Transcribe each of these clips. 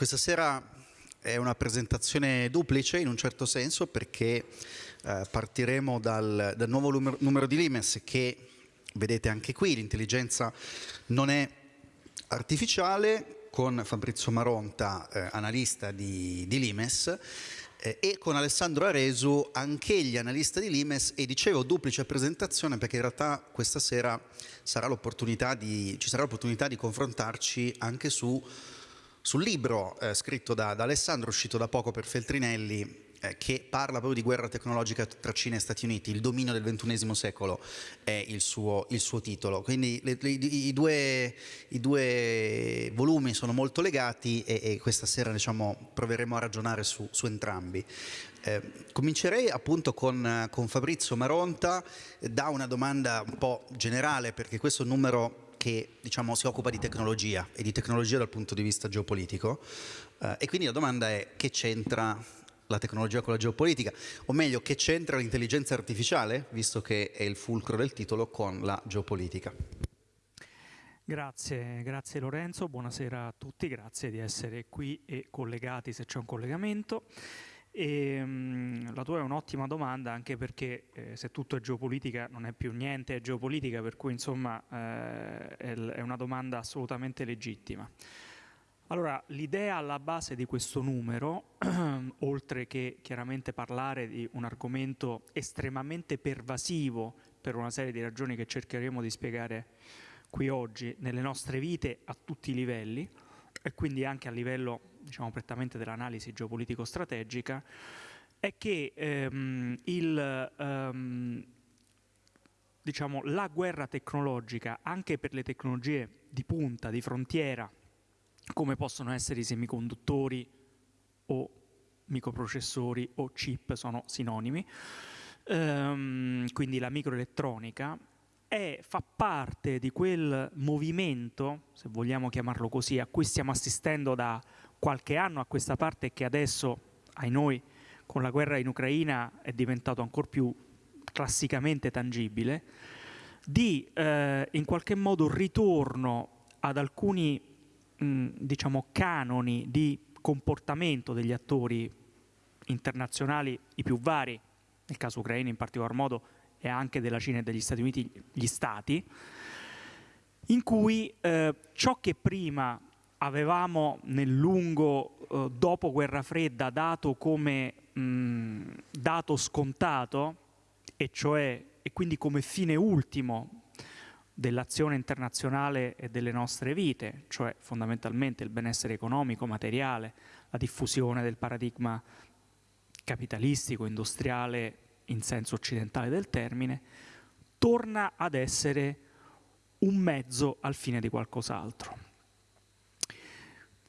questa sera è una presentazione duplice in un certo senso perché eh, partiremo dal, dal nuovo numero, numero, di Limes che vedete anche qui, l'intelligenza non è artificiale con Fabrizio Maronta, eh, analista di, di Limes eh, e con Alessandro Aresu, anch'egli analista di Limes e dicevo duplice presentazione perché in realtà questa sera sarà di, ci sarà l'opportunità di confrontarci anche su sul libro eh, scritto da, da, Alessandro, uscito da poco per Feltrinelli, eh, che parla proprio di guerra tecnologica tra Cina e Stati Uniti, il dominio del XXI secolo è il suo, il suo titolo. Quindi le, le, i, due, i, due, volumi sono molto legati e, e questa sera diciamo, proveremo a ragionare su, su entrambi. Eh, comincerei appunto con, con Fabrizio Maronta da una domanda un po' generale perché questo numero che diciamo, si occupa di tecnologia e di tecnologia dal punto di vista geopolitico eh, e quindi la domanda è che c'entra la tecnologia con la geopolitica, o meglio che c'entra l'intelligenza artificiale, visto che è il fulcro del titolo, con la geopolitica. Grazie, grazie Lorenzo, buonasera a tutti, grazie di essere qui e collegati se c'è un collegamento. E, mh, la tua è un'ottima domanda anche perché eh, se tutto è geopolitica non è più niente, è geopolitica, per cui insomma eh, è, una domanda assolutamente legittima. Allora, l'idea alla base di questo numero, oltre che chiaramente parlare di un argomento estremamente pervasivo per una serie di ragioni che cercheremo di spiegare qui oggi nelle nostre vite a tutti i livelli, e quindi anche a livello diciamo, prettamente dell'analisi geopolitico-strategica, è che ehm, il, ehm, diciamo, la guerra tecnologica, anche per le tecnologie di punta, di frontiera, come possono essere i semiconduttori o microprocessori o chip, sono sinonimi, ehm, quindi la microelettronica, è, fa parte di quel movimento, se vogliamo chiamarlo così, a cui stiamo assistendo da qualche anno a questa parte che adesso, ai noi, con la guerra in Ucraina è diventato ancora più classicamente tangibile, di eh, in qualche modo ritorno ad alcuni mh, diciamo, canoni di comportamento degli attori internazionali, i più vari, nel caso ucraino in particolar modo, e anche della Cina e degli Stati Uniti, gli stati, in cui eh, ciò che prima avevamo nel lungo eh, dopo guerra fredda dato come mh, dato scontato, e cioè e quindi come fine ultimo dell'azione internazionale e delle nostre vite, cioè fondamentalmente il benessere economico, materiale, la diffusione del paradigma capitalistico, industriale in senso occidentale del termine, torna ad essere un mezzo al fine di qualcos'altro.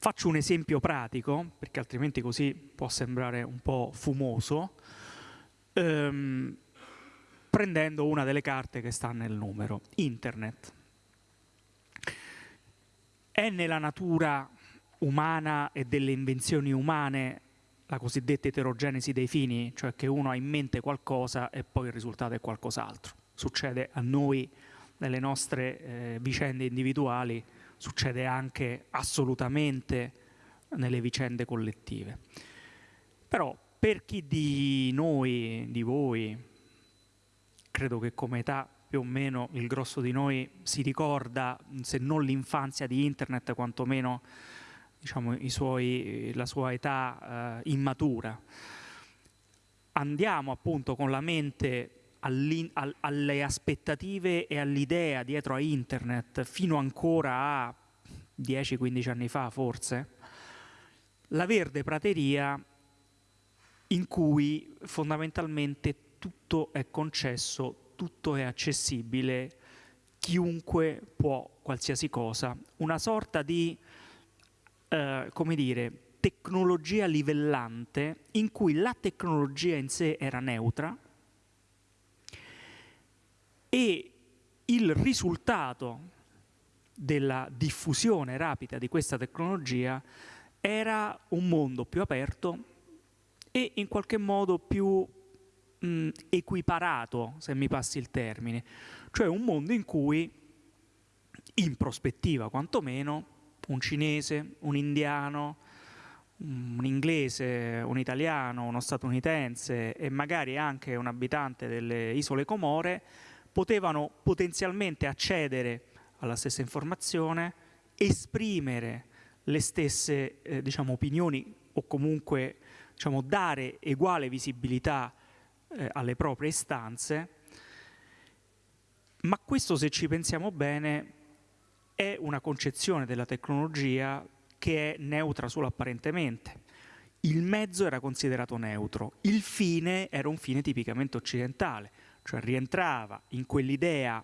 Faccio un esempio pratico, perché altrimenti così può sembrare un po' fumoso, ehm, prendendo una delle carte che sta nel numero, Internet. È nella natura umana e delle invenzioni umane la cosiddetta eterogenesi dei fini, cioè che uno ha in mente qualcosa e poi il risultato è qualcos'altro. Succede a noi nelle nostre eh, vicende individuali, succede anche assolutamente nelle vicende collettive. Però per chi di noi, di voi, credo che come età più o meno il grosso di noi si ricorda, se non l'infanzia di internet, quantomeno diciamo, suoi, la sua età eh, immatura. Andiamo appunto con la mente all alle aspettative e all'idea dietro a internet fino ancora a 10-15 anni fa forse, la verde prateria in cui fondamentalmente tutto è concesso, tutto è accessibile, chiunque può qualsiasi cosa, una sorta di eh, come dire, tecnologia livellante in cui la tecnologia in sé era neutra e il risultato della diffusione rapida di questa tecnologia era un mondo più aperto e in qualche modo più mh, equiparato, se mi passi il termine, cioè un mondo in cui, in prospettiva quantomeno, un cinese, un indiano, un inglese, un italiano, uno statunitense e magari anche un abitante delle isole Comore potevano potenzialmente accedere alla stessa informazione, esprimere le stesse eh, diciamo, opinioni o comunque diciamo, dare uguale visibilità eh, alle proprie istanze, ma questo se ci pensiamo bene è una concezione della tecnologia che è neutra solo apparentemente. Il mezzo era considerato neutro, il fine era un fine tipicamente occidentale, cioè rientrava in quell'idea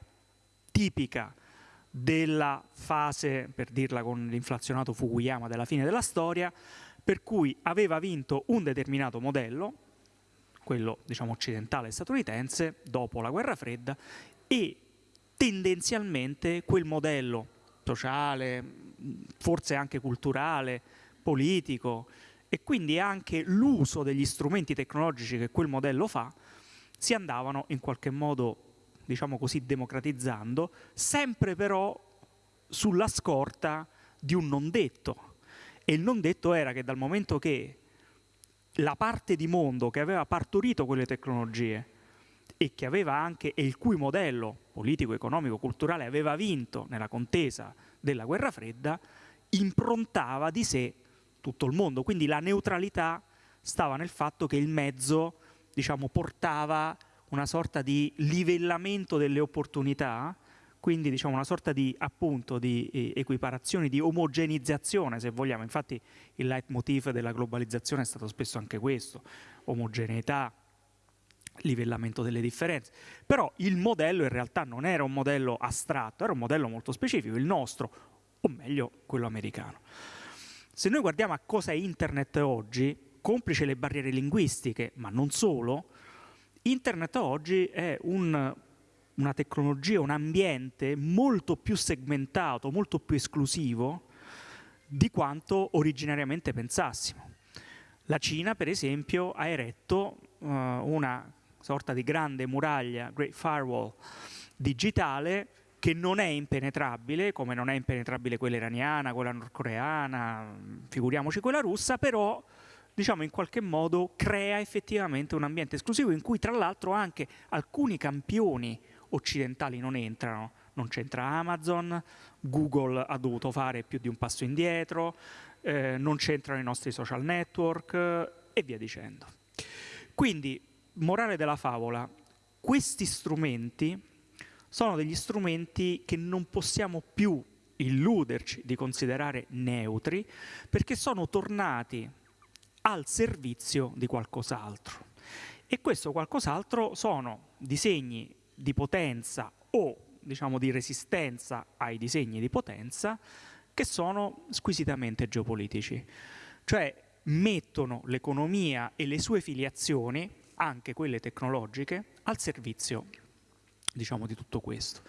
tipica della fase, per dirla con l'inflazionato Fukuyama, della fine della storia, per cui aveva vinto un determinato modello, quello diciamo occidentale statunitense, dopo la guerra fredda, e tendenzialmente quel modello sociale, forse anche culturale, politico, e quindi anche l'uso degli strumenti tecnologici che quel modello fa, si andavano in qualche modo, diciamo così, democratizzando, sempre però sulla scorta di un non detto. E il non detto era che dal momento che la parte di mondo che aveva partorito quelle tecnologie e che aveva anche, e il cui modello politico, economico, culturale aveva vinto nella contesa della guerra fredda, improntava di sé tutto il mondo. Quindi la neutralità stava nel fatto che il mezzo diciamo, portava una sorta di livellamento delle opportunità, quindi diciamo, una sorta di, appunto, di eh, equiparazione, di omogenizzazione se vogliamo, infatti il leitmotiv della globalizzazione è stato spesso anche questo, omogeneità, livellamento delle differenze, però il modello in realtà non era un modello astratto, era un modello molto specifico, il nostro, o meglio quello americano. Se noi guardiamo a cosa è internet oggi, complice le barriere linguistiche, ma non solo, internet oggi è un, una tecnologia, un ambiente molto più segmentato, molto più esclusivo di quanto originariamente pensassimo. La Cina, per esempio, ha eretto uh, una sorta di grande muraglia, Great Firewall, digitale che non è impenetrabile, come non è impenetrabile quella iraniana, quella nordcoreana, figuriamoci quella russa, però diciamo in qualche modo crea effettivamente un ambiente esclusivo in cui tra l'altro anche alcuni campioni occidentali non entrano, non c'entra Amazon, Google ha dovuto fare più di un passo indietro, eh, non c'entrano i nostri social network e via dicendo. Quindi, morale della favola, questi strumenti sono degli strumenti che non possiamo più illuderci di considerare neutri perché sono tornati al servizio di qualcos'altro. E questo qualcos'altro sono disegni di potenza o diciamo di resistenza ai disegni di potenza che sono squisitamente geopolitici. Cioè mettono l'economia e le sue filiazioni, anche quelle tecnologiche, al servizio diciamo, di tutto questo.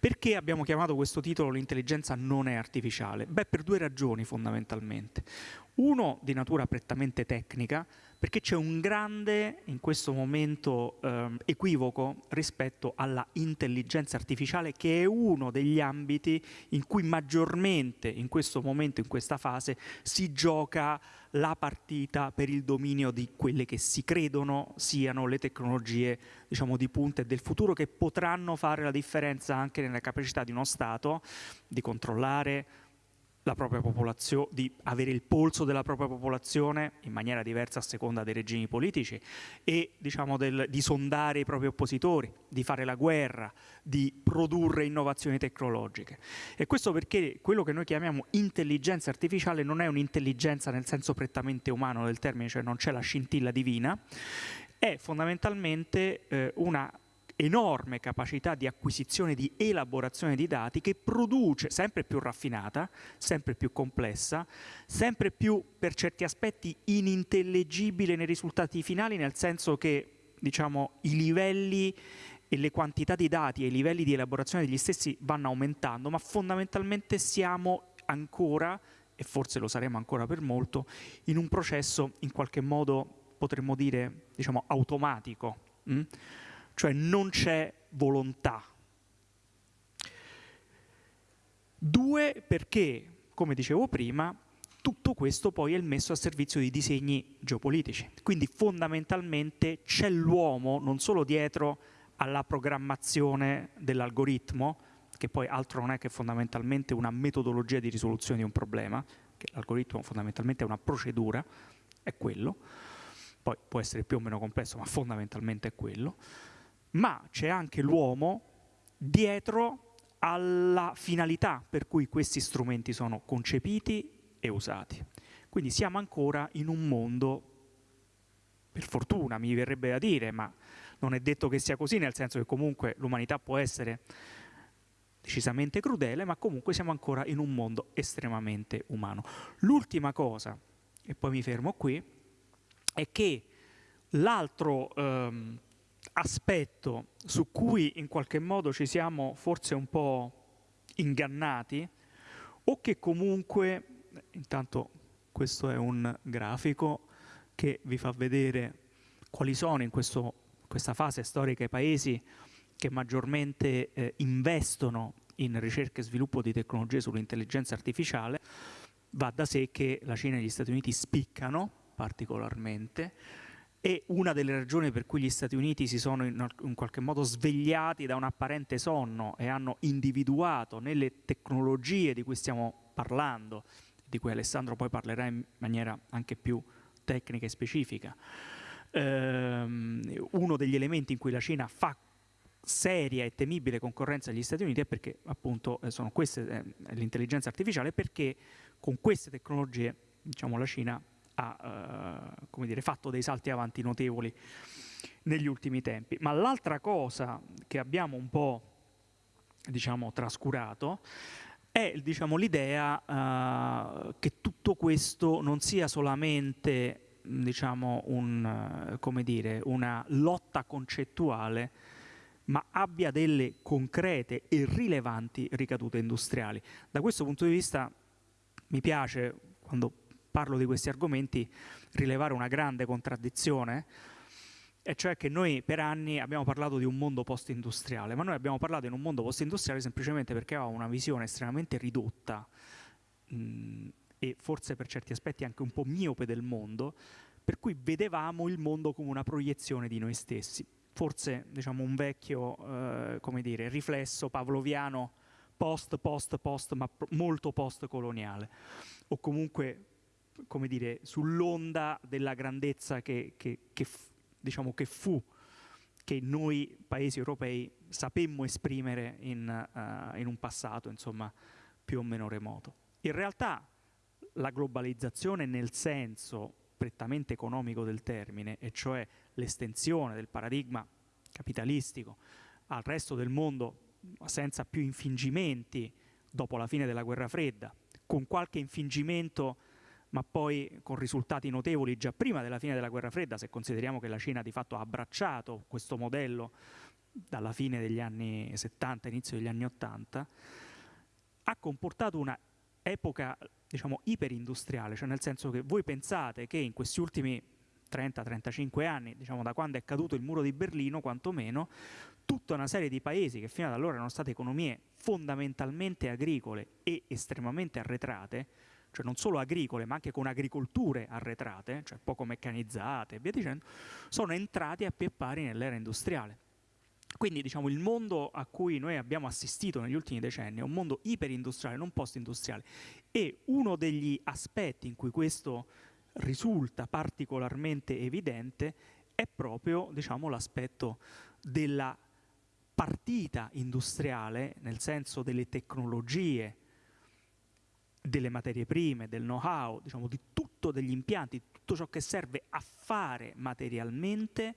Perché abbiamo chiamato questo titolo l'intelligenza non è artificiale? Beh, per due ragioni fondamentalmente. Uno di natura prettamente tecnica, perché c'è un grande, in questo momento, eh, equivoco rispetto alla intelligenza artificiale, che è uno degli ambiti in cui maggiormente, in questo momento, in questa fase, si gioca la partita per il dominio di quelle che si credono siano le tecnologie diciamo, di punta e del futuro, che potranno fare la differenza anche nella capacità di uno Stato di controllare, la propria popolazione, di avere il polso della propria popolazione in maniera diversa a seconda dei regimi politici e diciamo, del, di sondare i propri oppositori, di fare la guerra, di produrre innovazioni tecnologiche. E questo perché quello che noi chiamiamo intelligenza artificiale non è un'intelligenza nel senso prettamente umano del termine, cioè non c'è la scintilla divina, è fondamentalmente eh, una enorme capacità di acquisizione, di elaborazione di dati che produce sempre più raffinata, sempre più complessa, sempre più per certi aspetti inintellegibile nei risultati finali, nel senso che diciamo, i livelli e le quantità di dati e i livelli di elaborazione degli stessi vanno aumentando, ma fondamentalmente siamo ancora, e forse lo saremo ancora per molto, in un processo in qualche modo potremmo dire diciamo, automatico. Hm? Cioè non c'è volontà. Due, perché, come dicevo prima, tutto questo poi è messo a servizio di disegni geopolitici. Quindi fondamentalmente c'è l'uomo non solo dietro alla programmazione dell'algoritmo, che poi altro non è che fondamentalmente una metodologia di risoluzione di un problema, che l'algoritmo fondamentalmente è una procedura, è quello, poi può essere più o meno complesso, ma fondamentalmente è quello, ma c'è anche l'uomo dietro alla finalità per cui questi strumenti sono concepiti e usati. Quindi siamo ancora in un mondo, per fortuna mi verrebbe da dire, ma non è detto che sia così, nel senso che comunque l'umanità può essere decisamente crudele, ma comunque siamo ancora in un mondo estremamente umano. L'ultima cosa, e poi mi fermo qui, è che l'altro ehm, aspetto su cui in qualche modo ci siamo forse un po' ingannati, o che comunque, intanto questo è un grafico che vi fa vedere quali sono in questo, questa fase storica i paesi che maggiormente eh, investono in ricerca e sviluppo di tecnologie sull'intelligenza artificiale, va da sé che la Cina e gli Stati Uniti spiccano particolarmente e una delle ragioni per cui gli Stati Uniti si sono in, in qualche modo svegliati da un apparente sonno e hanno individuato nelle tecnologie di cui stiamo parlando, di cui Alessandro poi parlerà in maniera anche più tecnica e specifica, ehm, uno degli elementi in cui la Cina fa seria e temibile concorrenza agli Stati Uniti è perché appunto eh, sono queste eh, l'intelligenza artificiale perché con queste tecnologie diciamo, la Cina ha eh, dire, fatto dei salti avanti notevoli negli ultimi tempi. Ma l'altra cosa che abbiamo un po' diciamo, trascurato è diciamo, l'idea uh, che tutto questo non sia solamente diciamo, un, uh, dire, una lotta concettuale ma abbia delle concrete e rilevanti ricadute industriali. Da questo punto di vista mi piace, quando parlo di questi argomenti, rilevare una grande contraddizione, e cioè che noi per anni abbiamo parlato di un mondo post-industriale, ma noi abbiamo parlato in un mondo post-industriale semplicemente perché avevamo una visione estremamente ridotta mh, e forse per certi aspetti anche un po' miope del mondo, per cui vedevamo il mondo come una proiezione di noi stessi. Forse diciamo, un vecchio eh, dire, riflesso pavloviano post, post, post, ma molto post-coloniale, o comunque come dire, sull'onda della grandezza che, che, che, diciamo, che fu, che noi paesi europei sapemmo esprimere in, uh, in un passato insomma, più o meno remoto. In realtà la globalizzazione nel senso prettamente economico del termine, e cioè l'estensione del paradigma capitalistico al resto del mondo senza più infingimenti dopo la fine della guerra fredda, con qualche infingimento ma poi con risultati notevoli già prima della fine della guerra fredda, se consideriamo che la Cina di fatto ha abbracciato questo modello dalla fine degli anni 70, inizio degli anni 80, ha comportato una epoca diciamo iperindustriale, cioè nel senso che voi pensate che in questi ultimi 30-35 anni, diciamo da quando è caduto il muro di Berlino, quantomeno, tutta una serie di paesi che fino ad allora erano state economie fondamentalmente agricole e estremamente arretrate, cioè non solo agricole ma anche con agricolture arretrate, cioè poco meccanizzate e via dicendo, sono entrati a pie pari nell'era industriale. Quindi diciamo, il mondo a cui noi abbiamo assistito negli ultimi decenni è un mondo iperindustriale, non post-industriale e uno degli aspetti in cui questo risulta particolarmente evidente è proprio diciamo, l'aspetto della partita industriale, nel senso delle tecnologie, delle materie prime, del know-how, diciamo, di tutto degli impianti, tutto ciò che serve a fare materialmente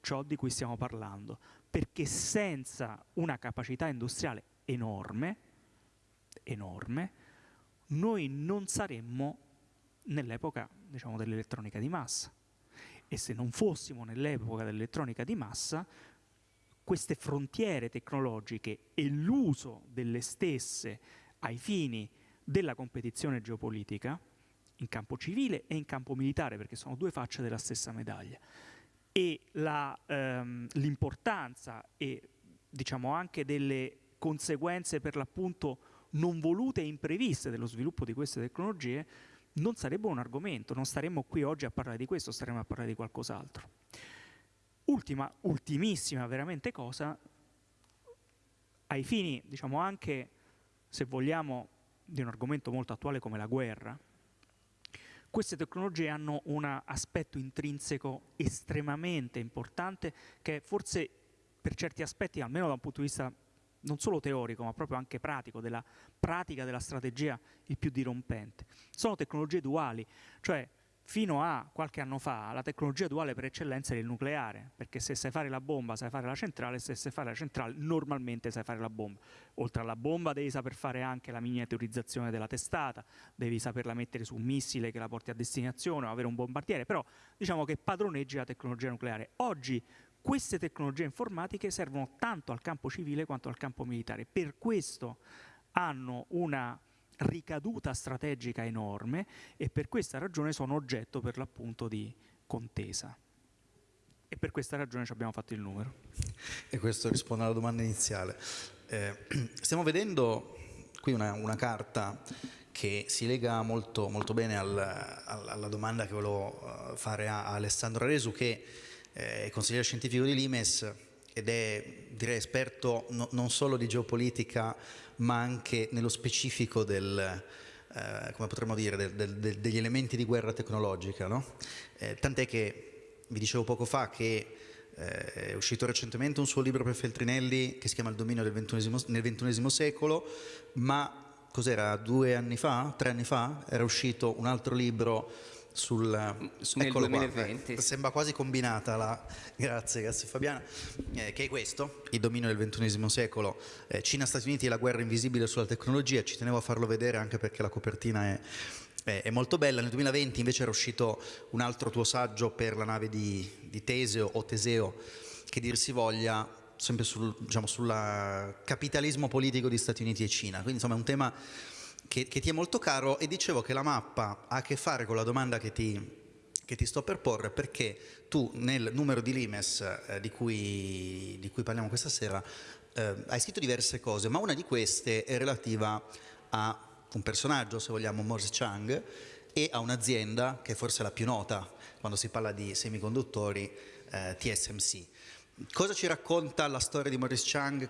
ciò di cui stiamo parlando, perché senza una capacità industriale enorme, enorme, noi non saremmo nell'epoca diciamo, dell'elettronica di massa. E se non fossimo nell'epoca dell'elettronica di massa, queste frontiere tecnologiche e l'uso delle stesse ai fini della competizione geopolitica, in campo civile e in campo militare, perché sono due facce della stessa medaglia, e ehm, l'importanza e diciamo anche delle conseguenze per l'appunto non volute e impreviste dello sviluppo di queste tecnologie non sarebbe un argomento, non staremmo qui oggi a parlare di questo, staremmo a parlare di qualcos'altro. Ultima, ultimissima veramente cosa, ai fini, diciamo anche, se vogliamo, di un argomento molto attuale come la guerra, queste tecnologie hanno un aspetto intrinseco estremamente importante che forse per certi aspetti, almeno da un punto di vista non solo teorico ma proprio anche pratico, della pratica della strategia il più dirompente. Sono tecnologie duali, cioè fino a qualche anno fa la tecnologia duale per eccellenza era il nucleare, perché se sai fare la bomba sai fare la centrale, se sai fare la centrale normalmente sai fare la bomba. Oltre alla bomba devi saper fare anche la miniaturizzazione della testata, devi saperla mettere su un missile che la porti a destinazione o avere un bombardiere, però diciamo che padroneggi la tecnologia nucleare. Oggi queste tecnologie informatiche servono tanto al campo civile quanto al campo militare, per questo hanno una ricaduta strategica enorme e per questa ragione sono oggetto per l'appunto di contesa. E per questa ragione ci abbiamo fatto il numero. E questo risponde alla domanda iniziale. Eh, stiamo vedendo qui una, una, carta che si lega molto, molto bene al, al, alla domanda che volevo eh, fare a, Alessandro Resu, che è consigliere scientifico di Limes ed è direi esperto no, non solo di geopolitica ma anche nello specifico del, eh, come potremmo dire, del, del, degli elementi di guerra tecnologica. No? Eh, tant'è che vi dicevo poco fa che eh, è uscito recentemente un suo libro per Feltrinelli che si chiama Il dominio del nel XXI secolo, ma cos'era, due anni fa, tre anni fa, era uscito un altro libro sul, nel 2020. Qua, sembra quasi combinata la, grazie, grazie Fabiana, eh, che è questo, il dominio del ventunesimo secolo, eh, Cina-Stati Uniti e la guerra invisibile sulla tecnologia, ci tenevo a farlo vedere anche perché la copertina è, è, è molto bella, nel 2020 invece era uscito un altro tuo saggio per la nave di, di Teseo o Teseo, che dir si voglia, sempre sul diciamo, capitalismo politico di Stati Uniti e Cina, quindi insomma è un tema che, che, ti è molto caro e dicevo che la mappa ha a che fare con la domanda che ti, che ti sto per porre perché tu nel numero di Limes eh, di, cui, di, cui, parliamo questa sera eh, hai scritto diverse cose, ma una di queste è relativa a un personaggio, se vogliamo, Morse Chang, e a un'azienda che è forse la più nota quando si parla di semiconduttori, eh, TSMC. Cosa ci racconta la storia di Morris Chang?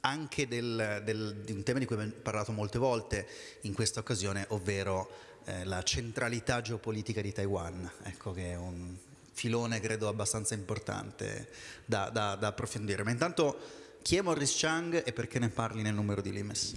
Anche del, del, di un tema di cui abbiamo parlato molte volte in questa occasione, ovvero eh, la centralità geopolitica di Taiwan, ecco che è un filone credo abbastanza importante da, da, da approfondire. Ma intanto chi è Morris Chang e perché ne parli nel numero di Limes?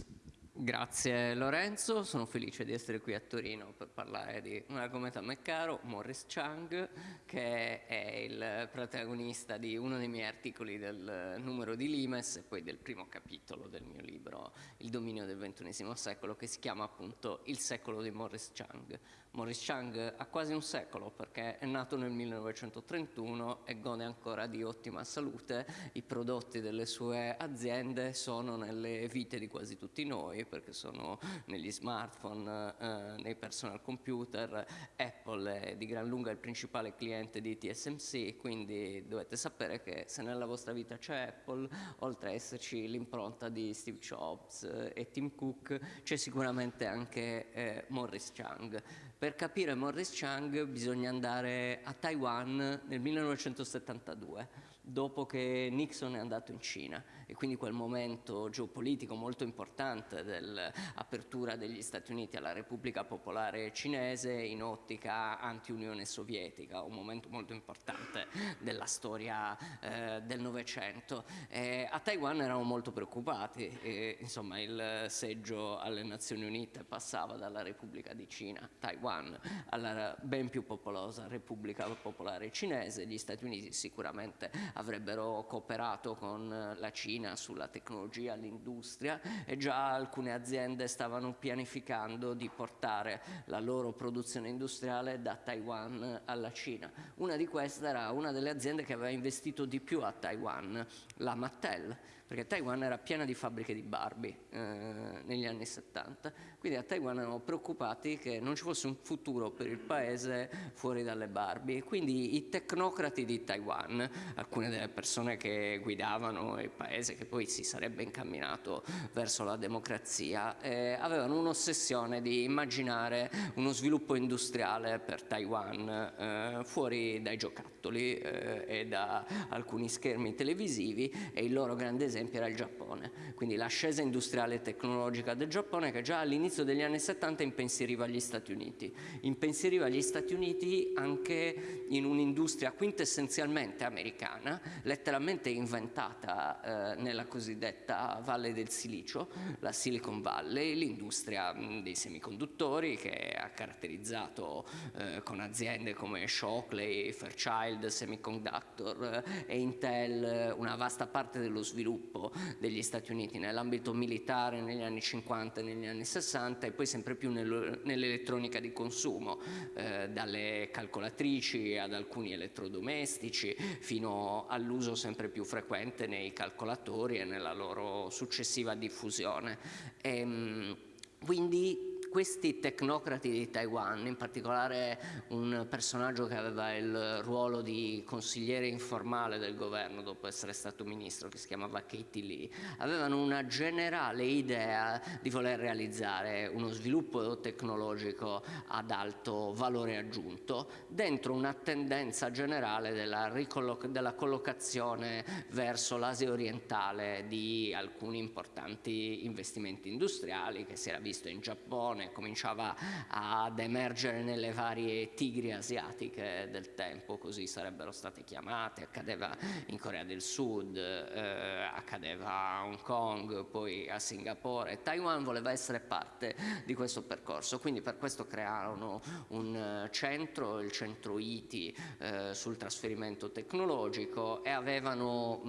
Grazie Lorenzo, sono felice di essere qui a Torino per parlare di un argomento a me caro, Morris Chang, che è il protagonista di uno dei miei articoli del numero di Limes e poi del primo capitolo del mio libro Il dominio del XXI secolo, che si chiama appunto Il secolo di Morris Chang. Morris Chang ha quasi un secolo perché è nato nel 1931 e gode ancora di ottima salute, i prodotti delle sue aziende sono nelle vite di quasi tutti noi perché sono negli smartphone, eh, nei personal computer, Apple è di gran lunga il principale cliente di TSMC, quindi dovete sapere che se nella vostra vita c'è Apple, oltre a esserci l'impronta di Steve Jobs e Tim Cook, c'è sicuramente anche eh, Morris Chang. Per capire Morris Chang bisogna andare a Taiwan nel 1972, dopo che Nixon è andato in Cina e quindi quel momento geopolitico molto importante dell'apertura degli Stati Uniti alla Repubblica Popolare Cinese in ottica anti-Unione Sovietica, un momento molto importante della storia eh, del Novecento. a Taiwan erano molto preoccupati, e, insomma il seggio alle Nazioni Unite passava dalla Repubblica di Cina, Taiwan, alla ben più popolosa Repubblica Popolare Cinese, gli Stati Uniti sicuramente avrebbero cooperato con la Cina Cina sulla tecnologia, l'industria e già alcune aziende stavano pianificando di portare la loro produzione industriale da Taiwan alla Cina. Una di queste era una delle aziende che aveva investito di più a Taiwan, la Mattel. Perché Taiwan era piena di fabbriche di Barbie eh, negli anni 70, quindi a Taiwan erano preoccupati che non ci fosse un futuro per il paese fuori dalle Barbie, quindi i tecnocrati di Taiwan, alcune delle persone che guidavano il paese che poi si sarebbe incamminato verso la democrazia, eh, avevano un'ossessione di immaginare uno sviluppo industriale per Taiwan eh, fuori dai giocattoli eh, e da alcuni schermi televisivi e il loro grande esempio era il Giappone. Quindi l'ascesa industriale e tecnologica del Giappone che già all'inizio degli anni 70 impensieriva gli Stati Uniti. Impensieriva gli Stati Uniti anche in un'industria quintessenzialmente americana, letteralmente inventata eh, nella cosiddetta Valle del Silicio, la Silicon Valley, l'industria dei semiconduttori che ha caratterizzato eh, con aziende come Shockley, Fairchild, Semiconductor eh, e Intel una vasta parte dello sviluppo degli Stati Uniti nell'ambito militare negli anni 50 e negli anni 60 e poi sempre più nell'elettronica di consumo, eh, dalle calcolatrici ad alcuni elettrodomestici fino all'uso sempre più frequente nei calcolatori e nella loro successiva diffusione. E, ehm, quindi questi tecnocrati di Taiwan, in particolare un personaggio che aveva il ruolo di consigliere informale del governo dopo essere stato ministro, che si chiamava Katie Lee, avevano una generale idea di voler realizzare uno sviluppo tecnologico ad alto valore aggiunto dentro una tendenza generale della, della collocazione verso l'Asia orientale di alcuni importanti investimenti industriali che si era visto in Giappone, Giappone cominciava ad emergere nelle varie tigri asiatiche del tempo, così sarebbero state chiamate, accadeva in Corea del Sud, eh, accadeva a Hong Kong, poi a Singapore. Taiwan voleva essere parte di questo percorso, quindi per questo crearono un centro, il centro ITI eh, sul trasferimento tecnologico e avevano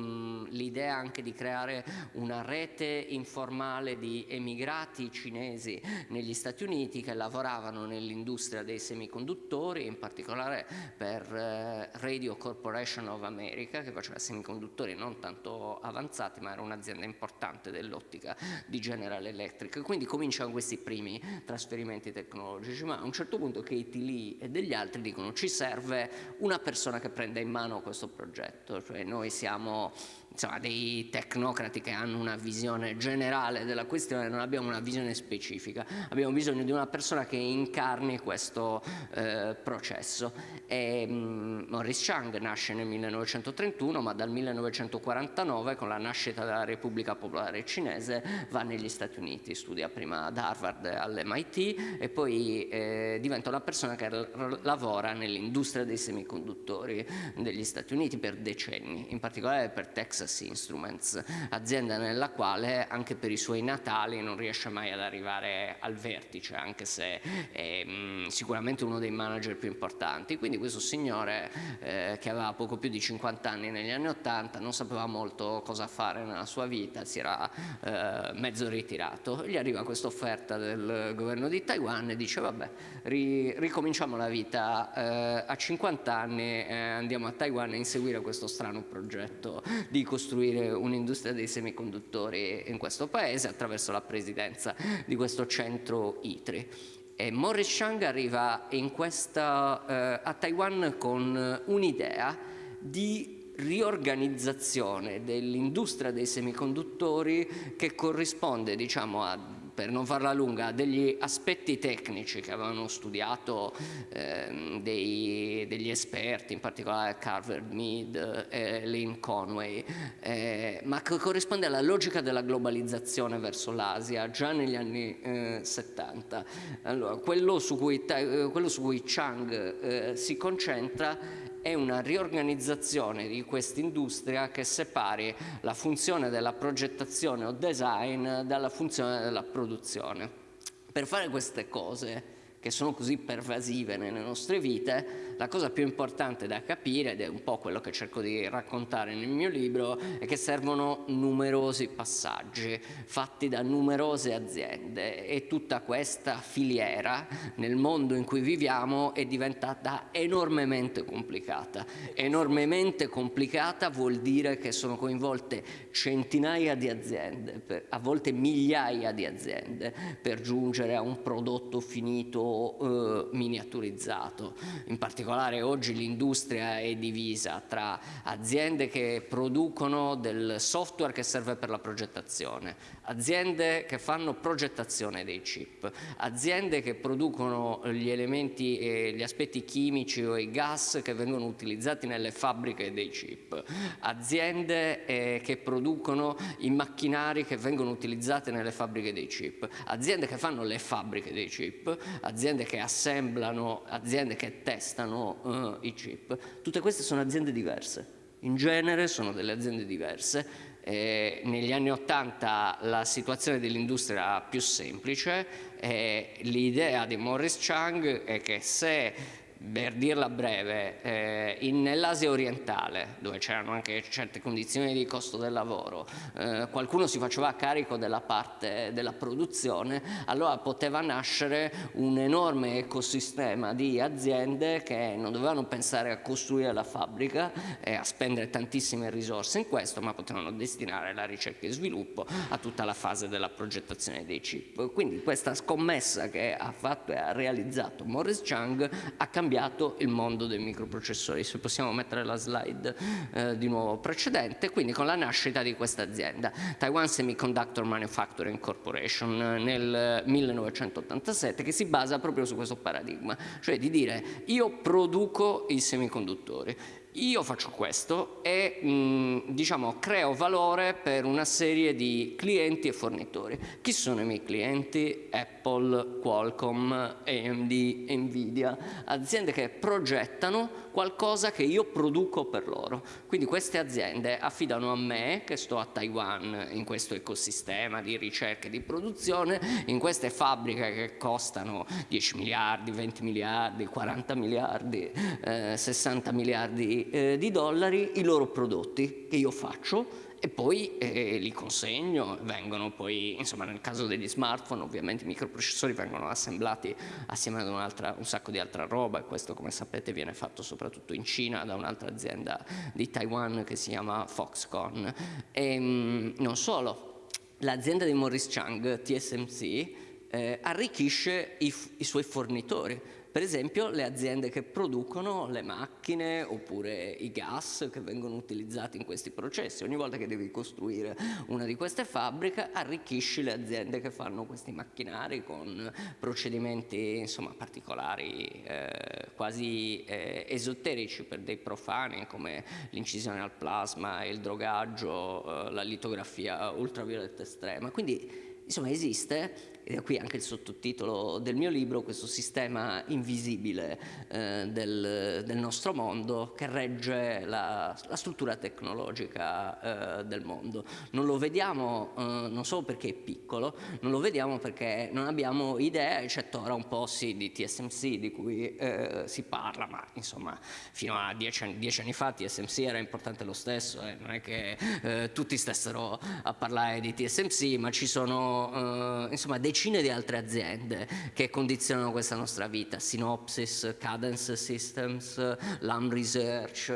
l'idea anche di creare una rete informale di emigrati cinesi negli Uniti che lavoravano nell'industria dei semiconduttori, in particolare per eh, Radio Corporation of America che faceva semiconduttori non tanto avanzati ma era un'azienda importante dell'ottica di General Electric. Quindi cominciano questi primi trasferimenti tecnologici, ma a un certo punto Katie Lee e degli altri dicono ci serve una persona che prenda in mano questo progetto, cioè noi siamo insomma, dei tecnocrati che hanno una visione generale della questione, non abbiamo una visione specifica, abbiamo bisogno di una persona che incarni questo eh, processo. E, um, Maurice Chang nasce nel 1931, ma dal 1949 con la nascita della Repubblica Popolare Cinese va negli Stati Uniti, studia prima ad Harvard all'MIT e poi eh, diventa una persona che lavora nell'industria dei semiconduttori degli Stati Uniti per decenni, in particolare per Texas Texas Instruments, azienda nella quale anche per i suoi natali non riesce mai ad arrivare al vertice, anche se è mh, mm, sicuramente uno dei manager più importanti. Quindi questo signore eh, che aveva poco più di 50 anni negli anni 80 non sapeva molto cosa fare nella sua vita, si era eh, mezzo ritirato. Gli arriva questa offerta del governo di Taiwan e dice vabbè, ri ricominciamo la vita eh, a 50 anni, e andiamo a Taiwan a inseguire questo strano progetto di costruire un'industria dei semiconduttori in questo paese attraverso la presidenza di questo centro ITRI. E Morris Chang arriva questa, eh, a Taiwan con un'idea di riorganizzazione dell'industria dei semiconduttori che corrisponde diciamo, a per non farla lunga, degli aspetti tecnici che avevano studiato eh, dei, degli esperti, in particolare Carver Mead e Lynn Conway, eh, ma che corrisponde alla logica della globalizzazione verso l'Asia già negli anni eh, 70. Allora, quello, su cui, quello su cui Chang eh, si concentra è una riorganizzazione di quest'industria che separi la funzione della progettazione o design dalla funzione della produzione. Per fare queste cose che sono così pervasive nelle nostre vite, la cosa più importante da capire, ed è un po' quello che cerco di raccontare nel mio libro, è che servono numerosi passaggi fatti da numerose aziende e tutta questa filiera nel mondo in cui viviamo è diventata enormemente complicata. Enormemente complicata vuol dire che sono coinvolte centinaia di aziende, a volte migliaia di aziende per giungere a un prodotto finito eh, miniaturizzato. In particolare oggi l'industria è divisa tra aziende che producono del software che serve per la progettazione, aziende che fanno progettazione dei chip, aziende che producono gli elementi e gli aspetti chimici o i gas che vengono utilizzati nelle fabbriche dei chip, aziende eh, che producono i macchinari che vengono utilizzati nelle fabbriche dei chip, aziende che fanno le fabbriche dei chip, aziende che assemblano, aziende che testano uh, i chip, tutte queste sono aziende diverse. In genere sono delle aziende diverse eh, negli anni Ottanta la situazione dell'industria era più semplice, eh, l'idea di Morris Chang è che se per dirla breve, eh, nell'Asia orientale, dove c'erano anche certe condizioni di costo del lavoro, eh, qualcuno si faceva carico della parte della produzione, allora poteva nascere un enorme ecosistema di aziende che non dovevano pensare a costruire la fabbrica e a spendere tantissime risorse in questo, ma potevano destinare la ricerca e sviluppo a tutta la fase della progettazione dei chip. Quindi questa scommessa che ha fatto e ha realizzato Morris Chang ha cambiato cambiato il mondo dei microprocessori. Se possiamo mettere la slide eh, di nuovo precedente, quindi con la nascita di questa azienda, Taiwan Semiconductor Manufacturing Corporation nel 1987, che si basa proprio su questo paradigma, cioè di dire io produco i semiconduttori, io faccio questo e mh, diciamo, creo valore per una serie di clienti e fornitori. Chi sono i miei clienti? Apple, Qualcomm, AMD, Nvidia, aziende che progettano qualcosa che io produco per loro. Quindi queste aziende affidano a me, che sto a Taiwan in questo ecosistema di ricerca e di produzione, in queste fabbriche che costano 10 miliardi, 20 miliardi, 40 miliardi, eh, 60 miliardi eh, di dollari i loro prodotti che io faccio e poi eh, li consegno, vengono poi, insomma nel caso degli smartphone ovviamente i microprocessori vengono assemblati assieme ad un sacco di altra roba e questo come sapete viene fatto soprattutto in Cina da un'altra azienda di Taiwan che si chiama Foxconn. E, ehm, mh, non solo, l'azienda di Morris Chang, TSMC, eh, arricchisce i, i suoi fornitori per esempio le aziende che producono le macchine oppure i gas che vengono utilizzati in questi processi. Ogni volta che devi costruire una di queste fabbriche arricchisci le aziende che fanno questi macchinari con procedimenti insomma, particolari, eh, quasi eh, esoterici per dei profani come l'incisione al plasma, il drogaggio, eh, la litografia ultravioletta estrema. Quindi insomma esiste qui anche il sottotitolo del mio libro, questo sistema invisibile eh, del, del, nostro mondo che regge la, la struttura tecnologica eh, del mondo. Non lo vediamo eh, non solo perché è piccolo, non lo vediamo perché non abbiamo idea, eccetto ora un po' sì di TSMC di cui eh, si parla, ma insomma fino a dieci anni, dieci anni fa TSMC era importante lo stesso, eh, non è che eh, tutti stessero a parlare di TSMC, ma ci sono insomma dei decine di altre aziende che condizionano questa nostra vita, Synopsys, Cadence Systems, LAM Research,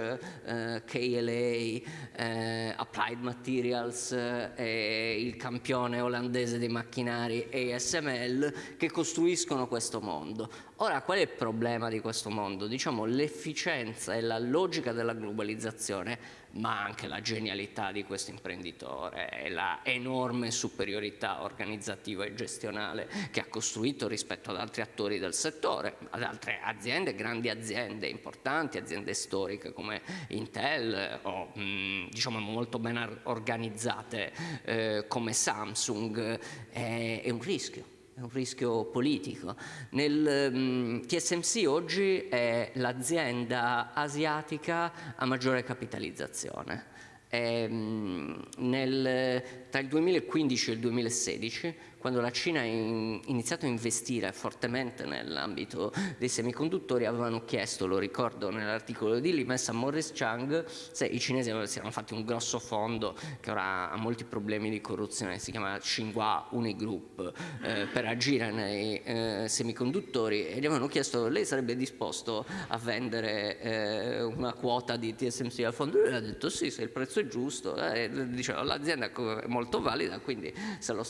eh, KLA, eh, Applied Materials, eh, il campione olandese dei macchinari ASML che costruiscono questo mondo. Ora, qual è il problema di questo mondo? Diciamo l'efficienza e la logica della globalizzazione ma anche la genialità di questo imprenditore e la enorme superiorità organizzativa e gestionale che ha costruito rispetto ad altri attori del settore, ad altre aziende, grandi aziende importanti, aziende storiche come Intel o mh, diciamo molto ben organizzate eh, come Samsung, è, è un rischio è un rischio politico. Nel mm, TSMC oggi è l'azienda asiatica a maggiore capitalizzazione. E, um, nel, tra il 2015 e il 2016 quando la Cina ha iniziato a investire fortemente nell'ambito dei semiconduttori avevano chiesto, lo ricordo nell'articolo di Limes, a Morris Chang se i cinesi si erano fatti un grosso fondo che ora ha molti problemi di corruzione, si chiama Xinhua Unigroup, eh, per agire nei eh, semiconduttori e gli avevano chiesto lei sarebbe disposto a vendere eh, una quota di TSMC al fondo? Lui ha detto sì, se il prezzo è giusto, eh, l'azienda è molto valida, quindi se lo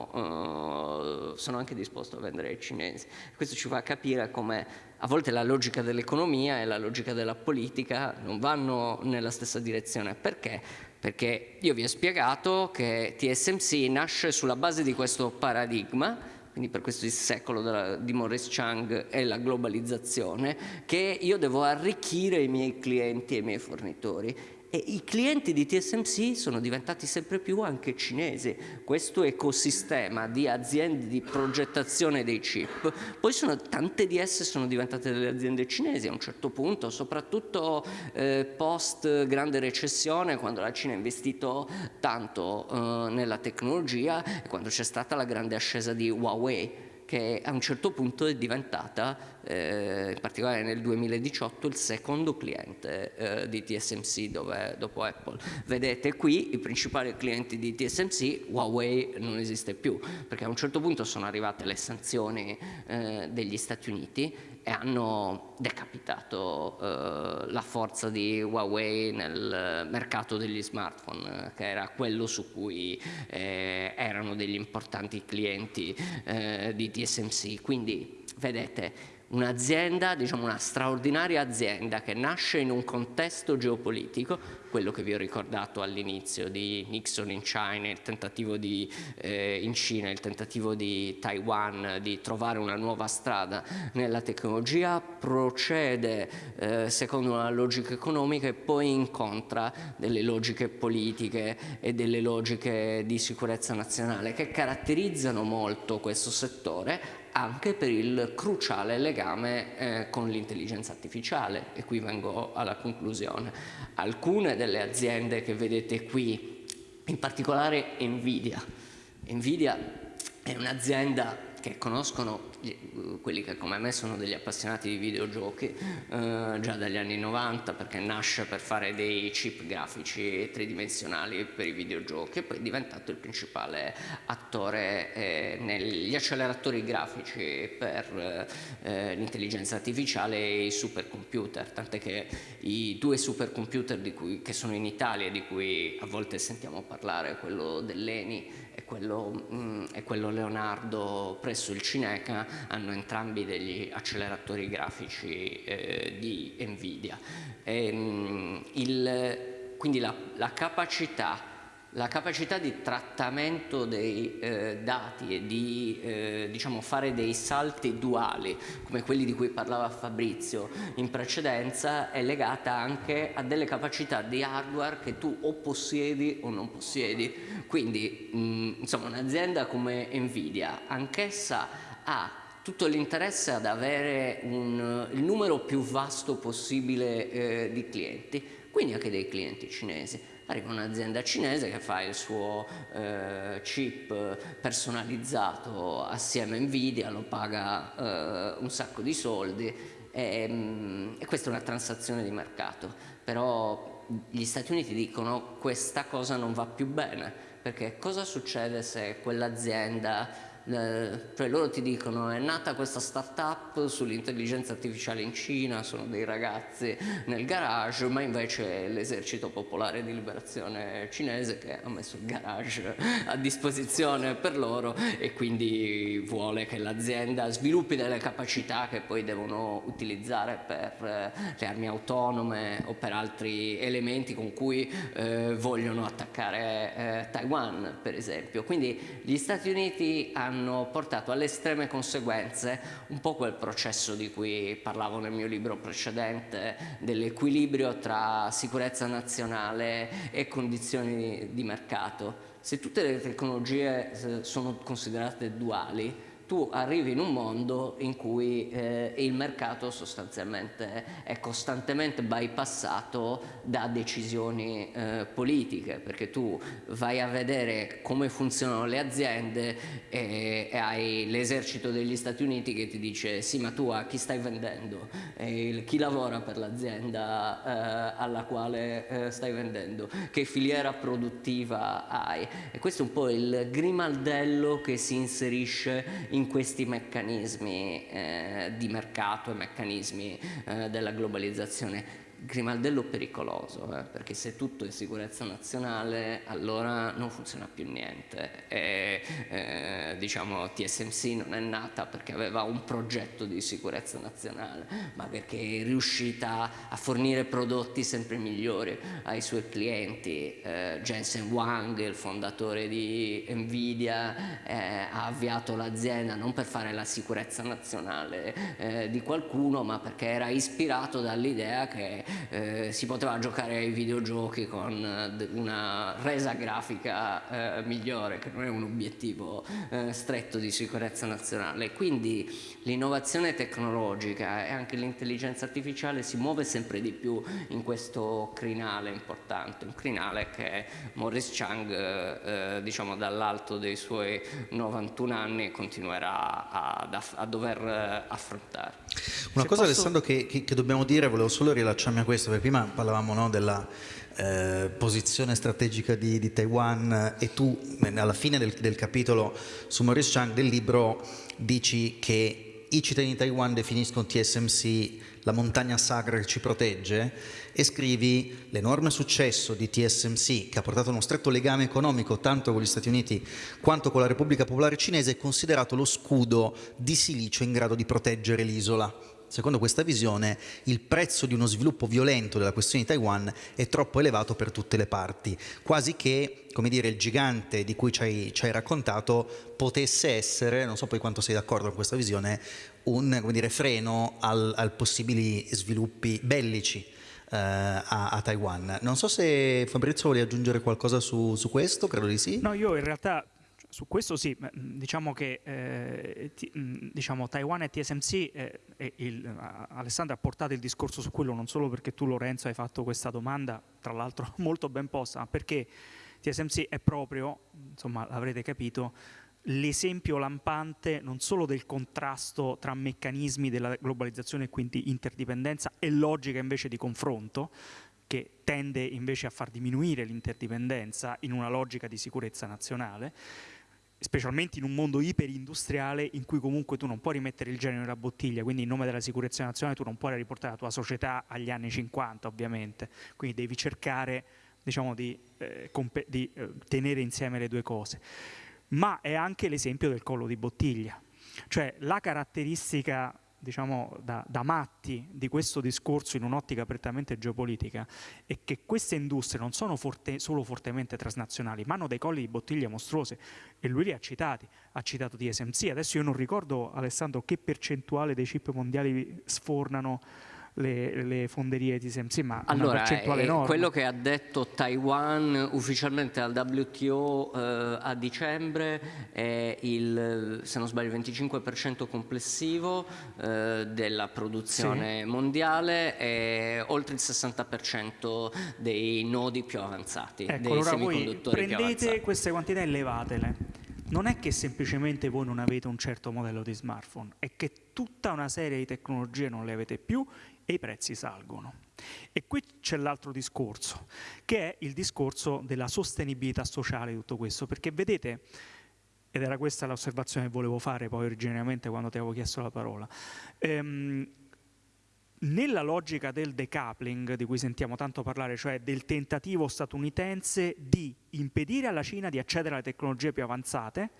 strappagano eh, sono anche disposto a vendere ai cinesi. Questo ci fa capire come a volte la logica dell'economia e la logica della politica non vanno nella stessa direzione. Perché? Perché io vi ho spiegato che TSMC nasce sulla base di questo paradigma, quindi per questo il secolo della, di Morris Chang e la globalizzazione, che io devo arricchire i miei clienti e i miei fornitori e i clienti di TSMC sono diventati sempre più anche cinesi. Questo ecosistema di aziende di progettazione dei chip, poi sono, tante di esse sono diventate delle aziende cinesi a un certo punto, soprattutto eh, post grande recessione, quando la Cina ha investito tanto eh, nella tecnologia e quando c'è stata la grande ascesa di Huawei che a un certo punto è diventata, eh, in particolare nel 2018, il secondo cliente eh, di TSMC dove, dopo Apple. Vedete qui i principali clienti di TSMC, Huawei non esiste più, perché a un certo punto sono arrivate le sanzioni eh, degli Stati Uniti e hanno decapitato eh, la forza di Huawei nel mercato degli smartphone, che era quello su cui eh, erano degli importanti clienti eh, di TSMC. Quindi, vedete, un'azienda, diciamo una straordinaria azienda che nasce in un contesto geopolitico, quello che vi ho ricordato all'inizio di Nixon in tentativo di, eh, in Cina, il tentativo di Taiwan di trovare una nuova strada nella tecnologia, procede eh, secondo una logica economica e poi incontra delle logiche politiche e delle logiche di sicurezza nazionale che caratterizzano molto questo settore anche per il cruciale legame eh, con l'intelligenza artificiale e qui vengo alla conclusione. Alcune delle aziende che vedete qui, in particolare Nvidia, Nvidia è un'azienda che conoscono quelli che come me sono degli appassionati di videogiochi eh, già dagli anni 90 perché nasce per fare dei chip grafici tridimensionali per i videogiochi e poi è diventato il principale attore eh, negli acceleratori grafici per eh, l'intelligenza artificiale e i supercomputer. Tant'è che i due supercomputer cui, che sono in Italia di cui a volte sentiamo parlare quello dell'ENI e quello, mh, mm, e quello Leonardo presso il Cineca hanno entrambi degli acceleratori grafici eh, di Nvidia. E, mh, mm, il, quindi la, la capacità la capacità di trattamento dei eh, dati e di eh, diciamo, fare dei salti duali come quelli di cui parlava Fabrizio in precedenza è legata anche a delle capacità di hardware che tu o possiedi o non possiedi quindi mh, insomma un'azienda come Nvidia anch'essa ha tutto l'interesse ad avere un, il numero più vasto possibile eh, di clienti quindi anche dei clienti cinesi. Arriva un'azienda cinese che fa il suo eh, chip personalizzato assieme a Nvidia, lo paga eh, un sacco di soldi e, mm, e questa è una transazione di mercato, però gli Stati Uniti dicono questa cosa non va più bene perché cosa succede se quell'azienda cioè loro ti dicono è nata questa startup sull'intelligenza artificiale in Cina, sono dei ragazzi nel garage, ma invece è l'esercito popolare di liberazione cinese che ha messo il garage a disposizione per loro e quindi vuole che l'azienda sviluppi delle capacità che poi devono utilizzare per eh, le armi autonome o per altri elementi con cui eh, vogliono attaccare eh, Taiwan per esempio. Quindi gli Stati Uniti hanno hanno portato alle estreme conseguenze un po' quel processo di cui parlavo nel mio libro precedente, dell'equilibrio tra sicurezza nazionale e condizioni di mercato. Se tutte le tecnologie eh, sono considerate duali, tu arrivi in un mondo in cui eh, il mercato sostanzialmente è costantemente bypassato da decisioni eh, politiche, perché tu vai a vedere come funzionano le aziende e, e hai l'esercito degli Stati Uniti che ti dice sì ma tu a chi stai vendendo, e chi lavora per l'azienda eh, alla quale eh, stai vendendo, che filiera produttiva hai? E questo è un po' il grimaldello che si inserisce in questi meccanismi eh, di mercato e meccanismi eh, della globalizzazione grimaldello pericoloso, eh, perché se tutto è sicurezza nazionale allora non funziona più niente e eh, diciamo TSMC non è nata perché aveva un progetto di sicurezza nazionale, ma perché è riuscita a fornire prodotti sempre migliori ai suoi clienti. Eh, Jensen Wang, il fondatore di Nvidia, eh, ha avviato l'azienda non per fare la sicurezza nazionale eh, di qualcuno, ma perché era ispirato dall'idea che eh, si poteva giocare ai videogiochi con eh, una resa grafica eh, migliore, che non è un obiettivo eh, stretto di sicurezza nazionale. Quindi l'innovazione tecnologica e anche l'intelligenza artificiale si muove sempre di più in questo crinale importante, un crinale che Morris Chang, eh, eh, diciamo dall'alto dei suoi 91 anni, continuerà a, a dover affrontare. Una Se cosa posso... Alessandro che, che, che dobbiamo dire, volevo solo rilacciarmi a questo, perché prima parlavamo no, della eh, posizione strategica di, di, Taiwan e tu alla fine del, del capitolo su Maurice Chang del libro dici che i cittadini di Taiwan definiscono TSMC la montagna sacra che ci protegge e scrivi l'enorme successo di TSMC che ha portato uno stretto legame economico tanto con gli Stati Uniti quanto con la Repubblica Popolare Cinese è considerato lo scudo di silicio in grado di proteggere l'isola. Secondo questa visione il prezzo di uno sviluppo violento della questione di Taiwan è troppo elevato per tutte le parti, quasi che come dire, il gigante di cui ci hai, ci hai raccontato potesse essere, non so poi quanto sei d'accordo con questa visione, un dire, freno al, al possibili sviluppi bellici Uh, a, a, Taiwan. Non so se Fabrizio vuole aggiungere qualcosa su, su, questo, credo di sì. No, io in realtà su questo sì, diciamo che eh, ti, diciamo, Taiwan e TSMC, eh, e il, Alessandro ha portato il discorso su quello non solo perché tu Lorenzo hai fatto questa domanda, tra l'altro molto ben posta, ma perché TSMC è proprio, insomma l'avrete capito, l'esempio lampante non solo del contrasto tra meccanismi della globalizzazione e quindi interdipendenza e logica invece di confronto, che tende invece a far diminuire l'interdipendenza in una logica di sicurezza nazionale, specialmente in un mondo iperindustriale in cui comunque tu non puoi rimettere il genio nella bottiglia, quindi in nome della sicurezza nazionale tu non puoi riportare la tua società agli anni 50 ovviamente, quindi devi cercare diciamo, di, eh, di eh, tenere insieme le due cose. Ma è anche l'esempio del collo di bottiglia, cioè la caratteristica diciamo, da, da, matti di questo discorso in un'ottica prettamente geopolitica è che queste industrie non sono forte, solo fortemente transnazionali, ma hanno dei colli di bottiglia mostruose. E lui li ha citati, ha citato TSMC, adesso io non ricordo Alessandro che percentuale dei chip mondiali sfornano le, le fonderie di TSMC, ma allora, percentuale enorme. Quello che ha detto Taiwan ufficialmente al WTO eh, a dicembre è il, se non sbaglio, il 25% complessivo eh, della produzione sì. mondiale e oltre il 60% dei nodi più avanzati, ecco, dei allora semiconduttori voi prendete queste quantità e levatele non è che semplicemente voi non avete un certo modello di smartphone, è che tutta una serie di tecnologie non le avete più e i prezzi salgono. E qui c'è l'altro discorso, che è il discorso della sostenibilità sociale di tutto questo, perché vedete, ed era questa l'osservazione che volevo fare poi originariamente quando ti avevo chiesto la parola, ehm, nella logica del decoupling di cui sentiamo tanto parlare, cioè del tentativo statunitense di impedire alla Cina di accedere alle tecnologie più avanzate,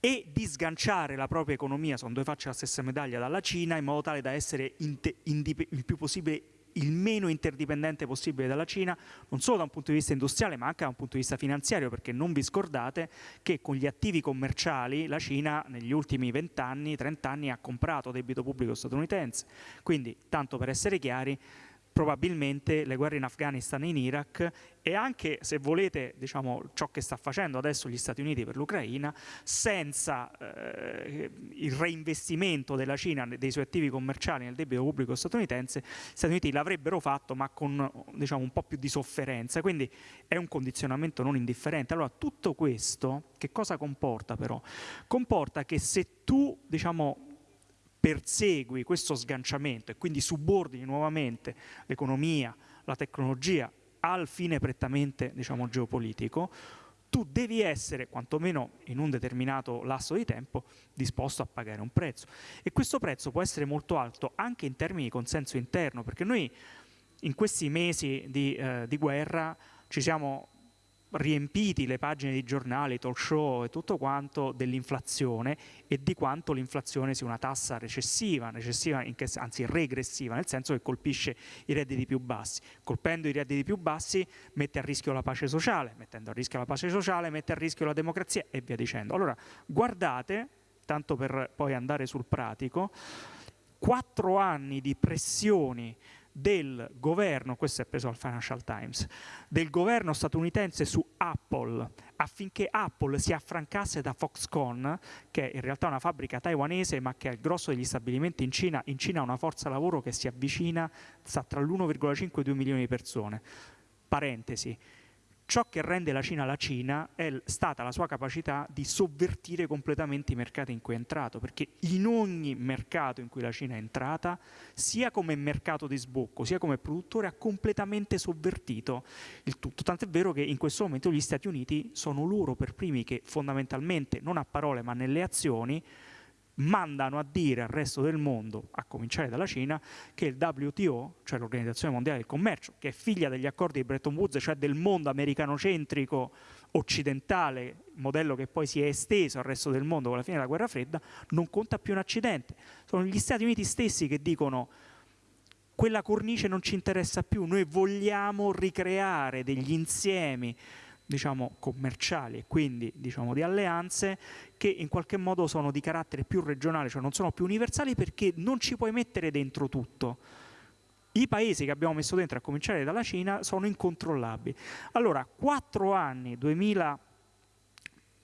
e di sganciare la propria economia, sono due facce della stessa medaglia, dalla Cina in modo tale da essere il più possibile il meno interdipendente possibile dalla Cina, non solo da un punto di vista industriale ma anche da un punto di vista finanziario, perché non vi scordate che con gli attivi commerciali la Cina negli ultimi 20 anni, 30 anni ha comprato debito pubblico statunitense. Quindi, tanto per essere chiari, probabilmente le guerre in Afghanistan e in Iraq e anche, se volete, diciamo, ciò che sta facendo adesso gli Stati Uniti per l'Ucraina, senza eh, il reinvestimento della Cina dei suoi attivi commerciali nel debito pubblico statunitense, gli Stati Uniti l'avrebbero fatto ma con diciamo, un po' più di sofferenza, quindi è un condizionamento non indifferente. Allora tutto questo che cosa comporta però? Comporta che se tu diciamo, persegui questo sganciamento e quindi subordini nuovamente l'economia, la tecnologia al fine prettamente diciamo, geopolitico, tu devi essere, quantomeno in un determinato lasso di tempo, disposto a pagare un prezzo. E questo prezzo può essere molto alto anche in termini di consenso interno, perché noi in questi mesi di, eh, di guerra ci siamo riempiti le pagine di giornali, talk show e tutto quanto dell'inflazione e di quanto l'inflazione sia una tassa recessiva, recessiva che, anzi regressiva, nel senso che colpisce i redditi più bassi. Colpendo i redditi più bassi mette a rischio la pace sociale, mettendo a rischio la pace sociale mette a rischio la democrazia e via dicendo. Allora guardate, tanto per poi andare sul pratico, quattro anni di pressioni del governo, questo è preso dal Financial Times, del governo statunitense su Apple affinché Apple si affrancasse da Foxconn, che è in realtà una fabbrica taiwanese ma che ha il grosso degli stabilimenti in Cina, in Cina ha una forza lavoro che si avvicina, sta tra l'1,5 e i 2 milioni di persone. Parentesi, Ciò che rende la Cina la Cina è stata la sua capacità di sovvertire completamente i mercati in cui è entrato, perché in ogni mercato in cui la Cina è entrata, sia come mercato di sbocco, sia come produttore, ha completamente sovvertito il tutto. Tant'è vero che in questo momento gli Stati Uniti sono loro per primi che fondamentalmente, non a parole ma nelle azioni, mandano a dire al resto del mondo, a cominciare dalla Cina, che il WTO, cioè l'Organizzazione Mondiale del Commercio, che è figlia degli accordi di Bretton Woods, cioè del mondo americanocentrico occidentale, modello che poi si è esteso al resto del mondo con la fine della guerra fredda, non conta più un accidente. Sono gli Stati Uniti stessi che dicono quella cornice non ci interessa più, noi vogliamo ricreare degli insiemi diciamo, commerciali e quindi diciamo, di alleanze che in qualche modo sono di carattere più regionale, cioè non sono più universali perché non ci puoi mettere dentro tutto. I paesi che abbiamo messo dentro, a cominciare dalla Cina, sono incontrollabili. Allora, quattro anni, 2000,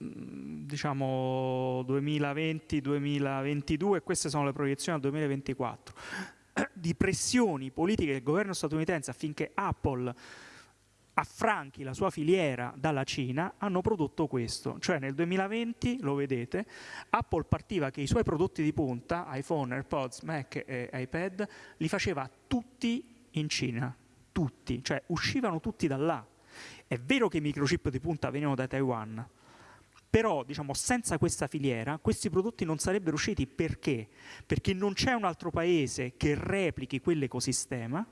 mm, diciamo 2020-2022, queste sono le proiezioni al 2024, di pressioni politiche del governo statunitense affinché Apple affranchi la sua filiera dalla Cina, hanno prodotto questo. Cioè nel 2020, lo vedete, Apple partiva che i suoi prodotti di punta, iPhone, AirPods, Mac e iPad, li faceva tutti in Cina, tutti, cioè uscivano tutti da là. È vero che i microchip di punta venivano da Taiwan, però diciamo, senza questa filiera questi prodotti non sarebbero usciti perché? Perché non c'è un altro paese che replichi quell'ecosistema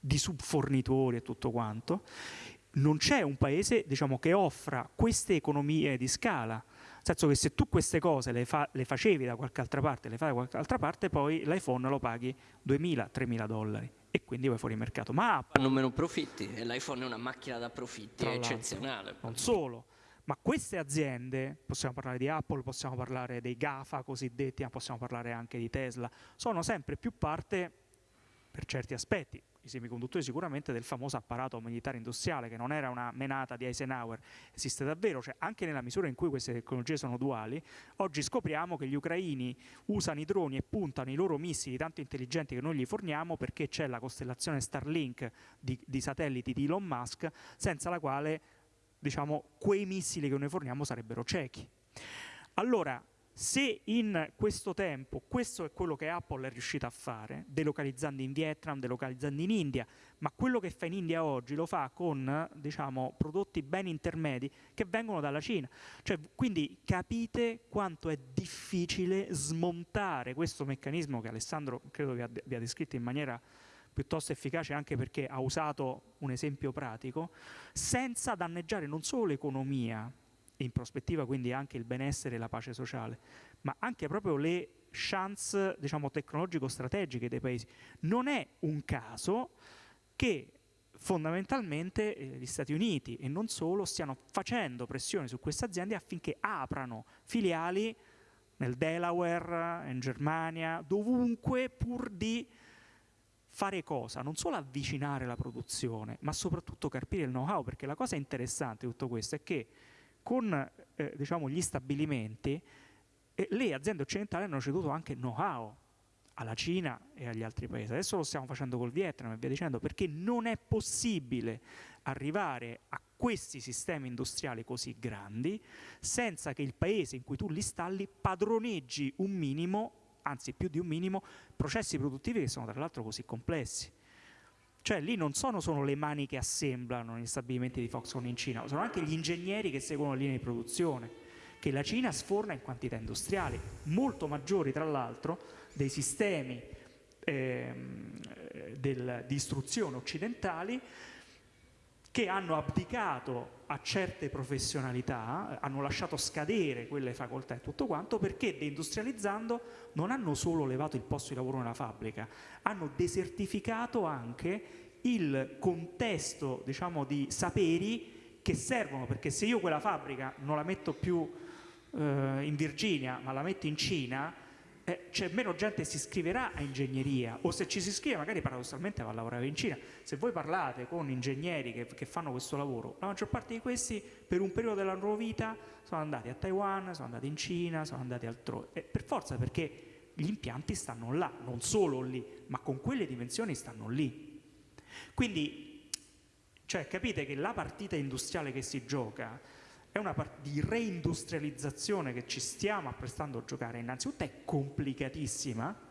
di subfornitori e tutto quanto, non c'è un paese diciamo, che offra queste economie di scala. Nel senso che se tu queste cose le, fa, le facevi da qualche altra parte, le fai da qualche altra parte, poi l'iPhone lo paghi 2.000-3.000 dollari e quindi vai fuori mercato. Ma hanno meno profitti e l'iPhone è una macchina da profitti, eccezionale. Non solo, ma queste aziende, possiamo parlare di Apple, possiamo parlare dei GAFA cosiddetti, ma possiamo parlare anche di Tesla, sono sempre più parte per certi aspetti, i semiconduttori sicuramente del famoso apparato militare industriale che non era una menata di Eisenhower, esiste davvero, cioè anche nella misura in cui queste tecnologie sono duali, oggi scopriamo che gli ucraini usano i droni e puntano i loro missili tanto intelligenti che noi gli forniamo perché c'è la costellazione Starlink di, di satelliti di Elon Musk, senza la quale diciamo, quei missili che noi forniamo sarebbero ciechi. Allora, se in questo tempo questo è quello che Apple è riuscita a fare, delocalizzando in Vietnam, delocalizzando in India, ma quello che fa in India oggi lo fa con diciamo, prodotti ben intermedi che vengono dalla Cina. Cioè, quindi capite quanto è difficile smontare questo meccanismo che Alessandro credo vi abbia descritto in maniera piuttosto efficace anche perché ha usato un esempio pratico, senza danneggiare non solo l'economia in prospettiva quindi anche il benessere e la pace sociale, ma anche proprio le chance diciamo, tecnologico-strategiche dei paesi. Non è un caso che fondamentalmente eh, gli Stati Uniti e non solo stiano facendo pressione su queste aziende affinché aprano filiali nel Delaware, in Germania, dovunque pur di fare cosa? Non solo avvicinare la produzione, ma soprattutto carpire il know-how, perché la cosa interessante di tutto questo è che con eh, diciamo, gli stabilimenti eh, le aziende occidentali hanno ceduto anche know-how alla Cina e agli altri paesi. Adesso lo stiamo facendo col Vietnam e via dicendo, perché non è possibile arrivare a questi sistemi industriali così grandi senza che il paese in cui tu li installi padroneggi un minimo, anzi più di un minimo, processi produttivi che sono tra l'altro così complessi. Cioè lì non sono solo le mani che assemblano gli stabilimenti di Foxconn in Cina, sono anche gli ingegneri che seguono linee di produzione, che la Cina sforna in quantità industriali, molto maggiori tra l'altro dei sistemi eh, del, di istruzione occidentali che hanno abdicato a certe professionalità, hanno lasciato scadere quelle facoltà e tutto quanto, perché deindustrializzando non hanno solo levato il posto di lavoro nella fabbrica, hanno desertificato anche il contesto diciamo, di saperi che servono, perché se io quella fabbrica non la metto più eh, in Virginia, ma la metto in Cina, eh, c'è meno gente che si iscriverà a ingegneria o se ci si iscrive magari paradossalmente va a lavorare in Cina. Se voi parlate con ingegneri che, che, fanno questo lavoro, la maggior parte di questi per un periodo della loro vita sono andati a Taiwan, sono andati in Cina, sono andati altrove. Eh, per forza perché gli impianti stanno là, non solo lì, ma con quelle dimensioni stanno lì. Quindi, cioè, capite che la partita industriale che si gioca è una parte di reindustrializzazione che ci stiamo apprestando a giocare, innanzitutto è complicatissima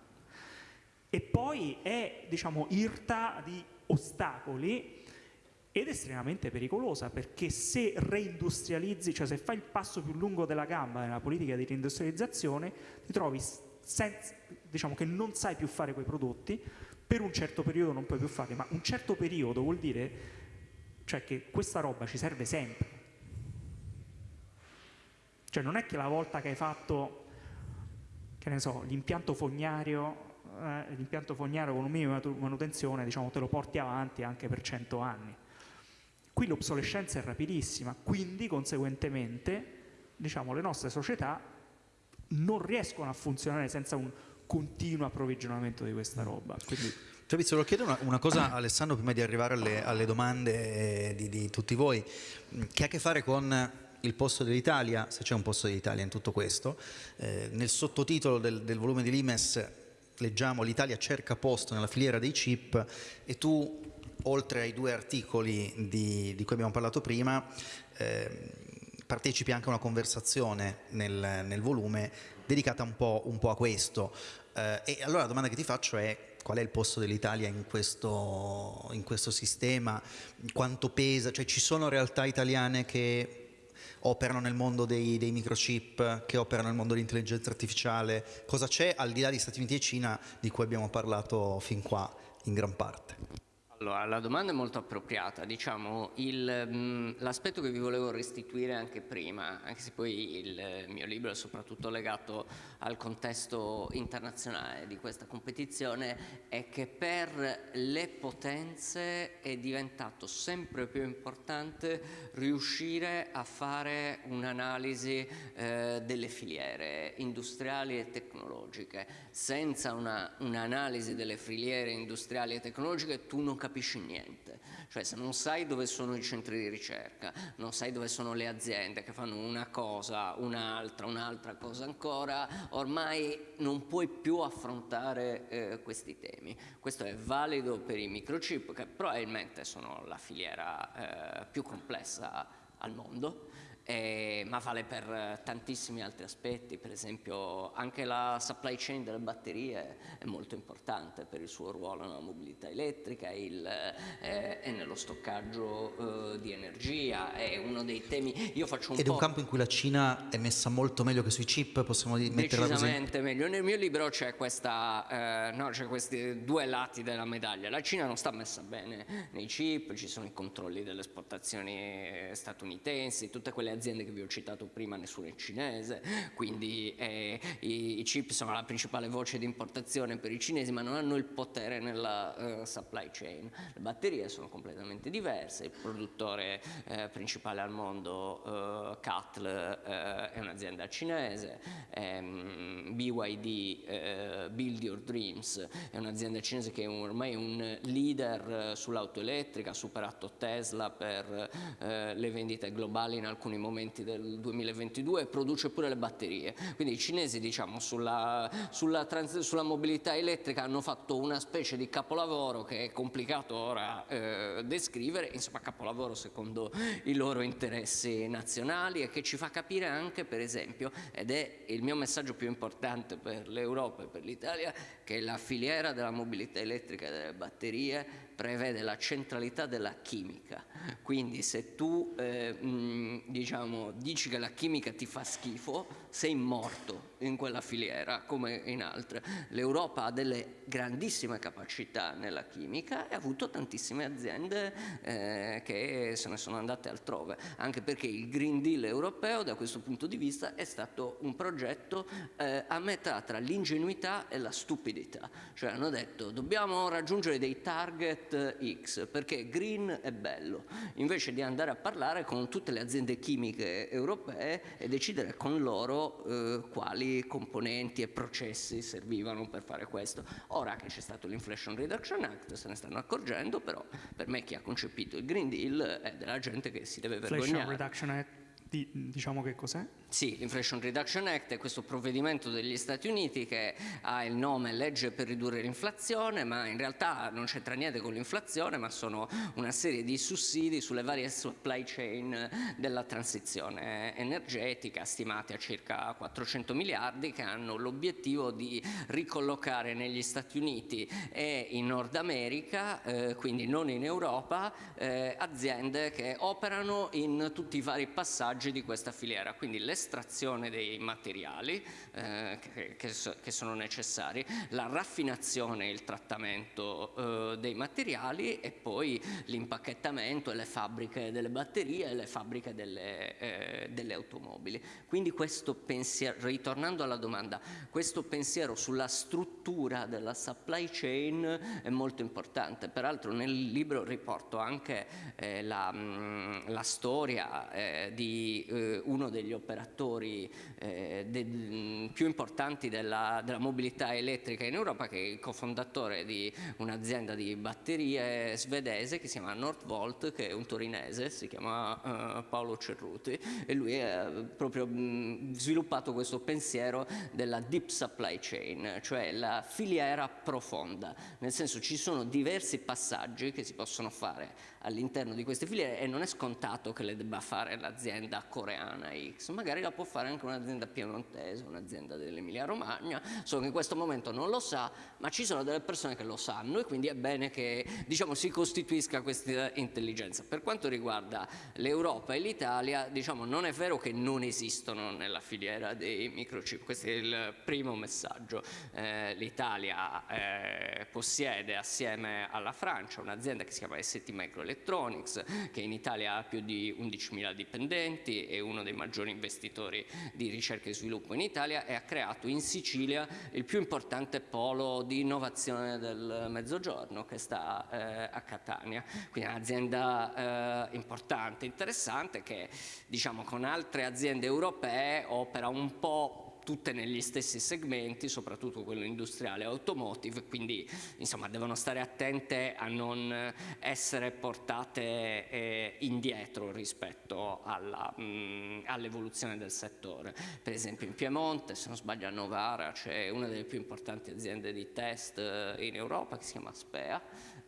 e poi è diciamo irta di ostacoli ed estremamente pericolosa perché se reindustrializzi, cioè se fai il passo più lungo della gamba nella politica di reindustrializzazione ti trovi senza, diciamo che non sai più fare quei prodotti, per un certo periodo non puoi più farli, ma un certo periodo vuol dire cioè che questa roba ci serve sempre cioè non è che la volta che hai fatto, che ne so, l'impianto fognario, eh, l'impianto fognario con un minimo di manutenzione, diciamo, te lo porti avanti anche per 100 anni. Qui l'obsolescenza è rapidissima, quindi conseguentemente diciamo, le nostre società non riescono a funzionare senza un continuo approvvigionamento di questa roba. Quindi... Fabrizio, volevo chiedere una, una, cosa Alessandro prima di arrivare alle, alle domande di, di tutti voi, che ha a che fare con il posto dell'Italia, se c'è un posto dell'Italia in tutto questo. Eh, nel sottotitolo del, del volume di Limes leggiamo l'Italia cerca posto nella filiera dei chip e tu, oltre ai due articoli di, di cui abbiamo parlato prima, eh, partecipi anche a una conversazione nel, nel volume dedicata un po', un po a questo. Eh, e allora la domanda che ti faccio è qual è il posto dell'Italia in questo, in questo sistema, quanto pesa, cioè ci sono realtà italiane che operano nel mondo dei, dei microchip, che operano nel mondo dell'intelligenza artificiale, cosa c'è al di là di Stati Uniti e Cina di cui abbiamo parlato fin qua in gran parte? Allora, la domanda è molto appropriata, diciamo, mm, l'aspetto che vi volevo restituire anche prima, anche se poi il mio libro è soprattutto legato al contesto internazionale di questa competizione, è che per le potenze è diventato sempre più importante riuscire a fare un'analisi eh, delle filiere industriali e tecnologiche. Senza un'analisi un delle filiere industriali e tecnologiche tu non capisci capisci niente, cioè se non sai dove sono i centri di ricerca, non sai dove sono le aziende che fanno una cosa, un'altra, un'altra cosa ancora, ormai non puoi più affrontare eh, questi temi. Questo è valido per i microchip che probabilmente sono la filiera eh, più complessa al mondo, eh, ma vale per eh, tantissimi altri aspetti, per esempio anche la supply chain delle batterie è molto importante per il suo ruolo nella mobilità elettrica il, eh, e nello stoccaggio eh, di energia, è uno dei temi, io faccio un Ed è un campo in cui la Cina è messa molto meglio che sui chip, possiamo metterla così? Decisamente meglio, nel mio libro c'è eh, no, questi due lati della medaglia, la Cina non sta messa bene nei chip, ci sono i controlli delle esportazioni statunitensi, tutte quelle aziende che vi ho citato prima nessuna è cinese, quindi eh, i, i, chip sono la principale voce di importazione per i cinesi ma non hanno il potere nella uh, supply chain. Le batterie sono completamente diverse, il produttore eh, principale al mondo, uh, CATL, uh, è un'azienda cinese, ehm, BYD, Build Your Dreams, è un'azienda cinese che è ormai un leader sull'auto elettrica, ha superato Tesla per le vendite globali in alcuni momenti del 2022 e produce pure le batterie. Quindi i cinesi diciamo, sulla, sulla, sulla mobilità elettrica hanno fatto una specie di capolavoro che è complicato ora eh, descrivere, insomma capolavoro secondo i loro interessi nazionali e che ci fa capire anche per esempio, ed è il mio messaggio più importante per l'Europa e per l'Italia, che la filiera della mobilità elettrica e delle batterie prevede la centralità della chimica, quindi se tu eh, mh, diciamo, dici che la chimica ti fa schifo, sei morto in quella filiera come in altre. L'Europa ha delle grandissime capacità nella chimica e ha avuto tantissime aziende eh, che se ne sono andate altrove, anche perché il Green Deal europeo da questo punto di vista è stato un progetto eh, a metà tra l'ingenuità e la stupidità, cioè hanno detto dobbiamo raggiungere dei target X perché green è bello, invece di andare a parlare con tutte le aziende chimiche europee e decidere con loro eh, quali componenti e processi servivano per fare questo. Ora che c'è stato l'Inflation Reduction Act se ne stanno accorgendo, però per me chi ha concepito il Green Deal è della gente che si deve vergognare. Inflation Reduction Act, diciamo che cos'è? Sì, l'Inflation Reduction Act è questo provvedimento degli Stati Uniti che ha il nome legge per ridurre l'inflazione, ma in realtà non c'entra niente con l'inflazione, ma sono una serie di sussidi sulle varie supply chain della transizione energetica, stimati a circa 400 miliardi, che hanno l'obiettivo di ricollocare negli Stati Uniti e in Nord America, eh, quindi non in Europa, eh, aziende che operano in tutti i vari passaggi di questa filiera. Quindi le l'estrazione dei materiali eh, che, che, sono necessari, la raffinazione e il trattamento eh, dei materiali e poi l'impacchettamento e le fabbriche delle batterie e le fabbriche delle, eh, delle automobili. Quindi questo pensiero, ritornando alla domanda, questo pensiero sulla struttura della supply chain è molto importante. Peraltro nel libro riporto anche eh, la, mh, la, storia eh, di eh, uno degli operatori eh, de, più importanti della, della, mobilità elettrica in Europa, che è il cofondatore di un'azienda di batterie svedese che si chiama Northvolt, che è un torinese, si chiama uh, Paolo Cerruti, e lui ha proprio mh, sviluppato questo pensiero della deep supply chain, cioè la filiera profonda, nel senso ci sono diversi passaggi che si possono fare all'interno di queste filiere e non è scontato che le debba fare l'azienda coreana X, magari la può fare anche un'azienda piemontese, un'azienda dell'Emilia Romagna, solo che in questo momento non lo sa, ma ci sono delle persone che lo sanno e quindi è bene che diciamo, si costituisca questa intelligenza. Per quanto riguarda l'Europa e l'Italia, diciamo, non è vero che non esistono nella filiera dei microchip, questo è il primo messaggio. Eh, L'Italia eh, possiede assieme alla Francia un'azienda che si chiama ST Microelectronics Electronics, che in Italia ha più di 11.000 dipendenti, è uno dei maggiori investitori di ricerca e sviluppo in Italia e ha creato in Sicilia il più importante polo di innovazione del Mezzogiorno che sta eh, a Catania. Quindi un'azienda eh, importante, interessante che diciamo con altre aziende europee opera un po' tutte negli stessi segmenti, soprattutto quello industriale e automotive, quindi insomma devono stare attente a non essere portate eh, indietro rispetto mm, all'evoluzione all del settore. Per esempio in Piemonte, se non sbaglio a Novara, c'è una delle più importanti aziende di test eh, in Europa che si chiama Spea,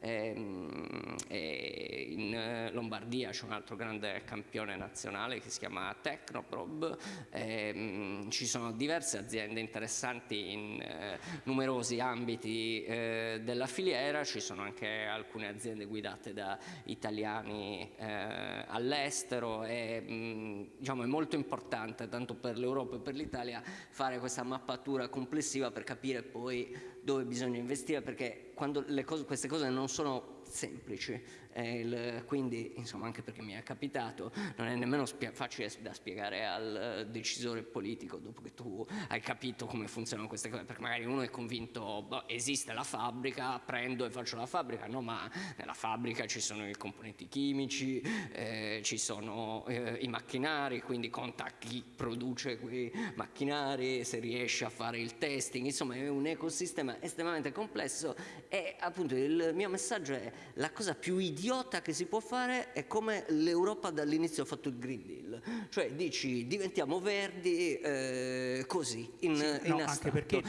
Ehm, in eh, Lombardia c'è un altro grande campione nazionale che si chiama Tecnoprob, ehm, ci sono diverse aziende interessanti in eh, numerosi ambiti eh, della filiera, ci sono anche alcune aziende guidate da italiani all'estero e mm, diciamo, è molto importante tanto per l'Europa e per l'Italia fare questa mappatura complessiva per capire poi dove bisogna investire perché quando cose, queste cose non sono semplici. Il, quindi, insomma, anche perché mi è capitato, non è nemmeno facile da spiegare al decisore politico dopo che tu hai capito come funzionano queste cose, perché magari uno è convinto, boh, esiste la fabbrica, prendo e faccio la fabbrica, no, ma nella fabbrica ci sono i componenti chimici, eh, ci sono eh, i macchinari, quindi conta chi produce quei macchinari, se riesce a fare il testing, insomma è un ecosistema estremamente complesso e appunto il mio messaggio è la cosa più idiota idiota che si può fare è come l'Europa dall'inizio ha fatto il Green Deal, cioè dici diventiamo verdi eh, così, in, sì, in no,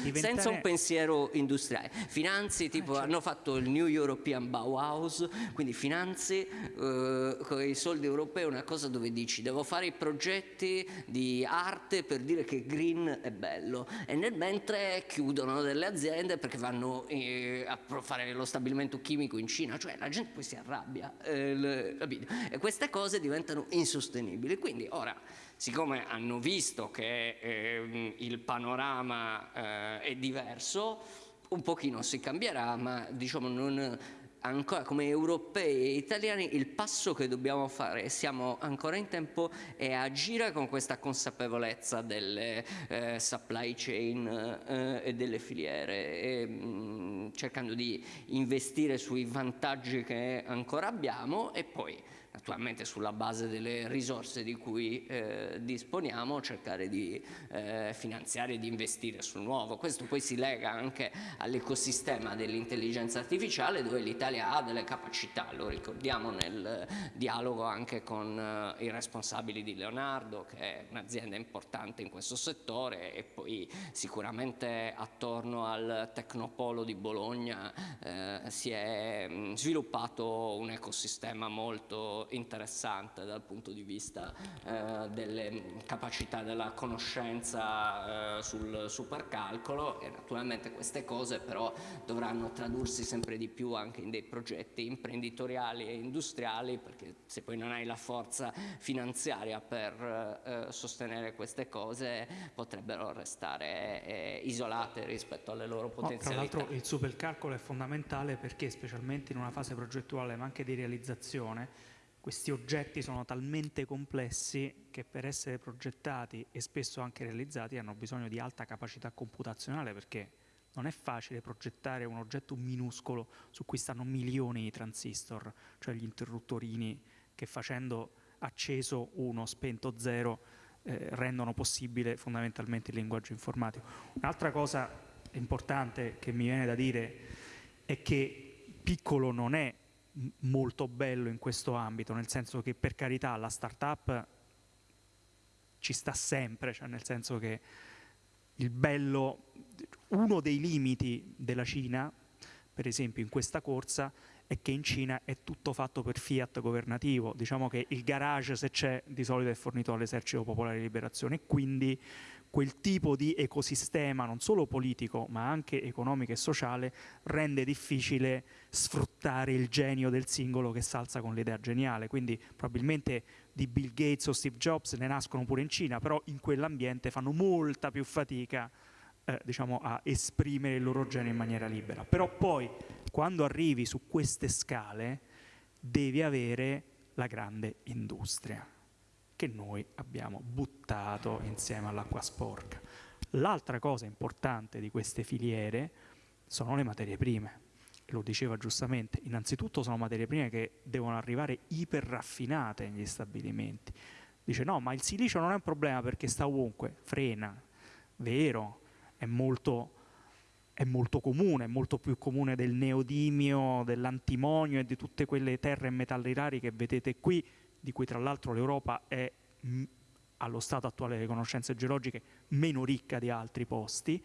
diventare... senza un pensiero industriale. Finanzi, tipo eh, certo. hanno fatto il New European Bauhaus, quindi finanzi eh, con i soldi europei una cosa dove dici devo fare i progetti di arte per dire che green è bello e nel mentre chiudono delle aziende perché vanno eh, a fare lo stabilimento chimico in Cina, cioè la gente poi si arrabbia rabbia, eh, e queste cose diventano insostenibili. Quindi ora, siccome hanno visto che eh, il panorama eh, è diverso, un pochino si cambierà, ma diciamo non ancora come europei e italiani il passo che dobbiamo fare, e siamo ancora in tempo, è agire con questa consapevolezza delle eh, supply chain eh, e delle filiere, e, mh, mm, cercando di investire sui vantaggi che ancora abbiamo e poi naturalmente sulla base delle risorse di cui eh, disponiamo, cercare di eh, finanziare e di investire sul nuovo. Questo poi si lega anche all'ecosistema dell'intelligenza artificiale dove l'Italia ha delle capacità, lo ricordiamo nel dialogo anche con eh, i responsabili di Leonardo che è un'azienda importante in questo settore e poi sicuramente attorno al Tecnopolo di Bologna eh, si è mh, mm, sviluppato un ecosistema molto interessante dal punto di vista eh, delle capacità della conoscenza eh, sul supercalcolo e naturalmente queste cose però dovranno tradursi sempre di più anche in dei progetti imprenditoriali e industriali perché se poi non hai la forza finanziaria per eh, sostenere queste cose potrebbero restare eh, isolate rispetto alle loro potenzialità. No, tra l'altro il supercalcolo è fondamentale perché specialmente in una fase progettuale ma anche di realizzazione questi oggetti sono talmente complessi che per essere progettati e spesso anche realizzati hanno bisogno di alta capacità computazionale perché non è facile progettare un oggetto minuscolo su cui stanno milioni di transistor, cioè gli interruttorini che facendo acceso 1, spento 0 eh, rendono possibile fondamentalmente il linguaggio informatico. Un'altra cosa importante che mi viene da dire è che piccolo non è molto bello in questo ambito, nel senso che per carità la startup ci sta sempre, cioè nel senso che il bello, uno dei limiti della Cina, per esempio in questa corsa, è che in Cina è tutto fatto per fiat governativo, diciamo che il garage se c'è di solito è fornito dall'esercito popolare di liberazione quindi quel tipo di ecosistema non solo politico ma anche economico e sociale rende difficile sfruttare il genio del singolo che salza con l'idea geniale, quindi probabilmente di Bill Gates o Steve Jobs ne nascono pure in Cina, però in quell'ambiente fanno molta più fatica eh, diciamo, a esprimere il loro genio in maniera libera. Però poi quando arrivi su queste scale devi avere la grande industria che noi abbiamo buttato insieme all'acqua sporca. L'altra cosa importante di queste filiere sono le materie prime. Lo diceva giustamente, innanzitutto sono materie prime che devono arrivare iperraffinate negli stabilimenti. Dice no, ma il silicio non è un problema perché sta ovunque, frena, vero, è molto, è molto comune, è molto più comune del neodimio, dell'antimonio e di tutte quelle terre e metalli rari che vedete qui, di cui tra l'altro l'Europa è allo stato attuale delle conoscenze geologiche meno ricca di altri posti,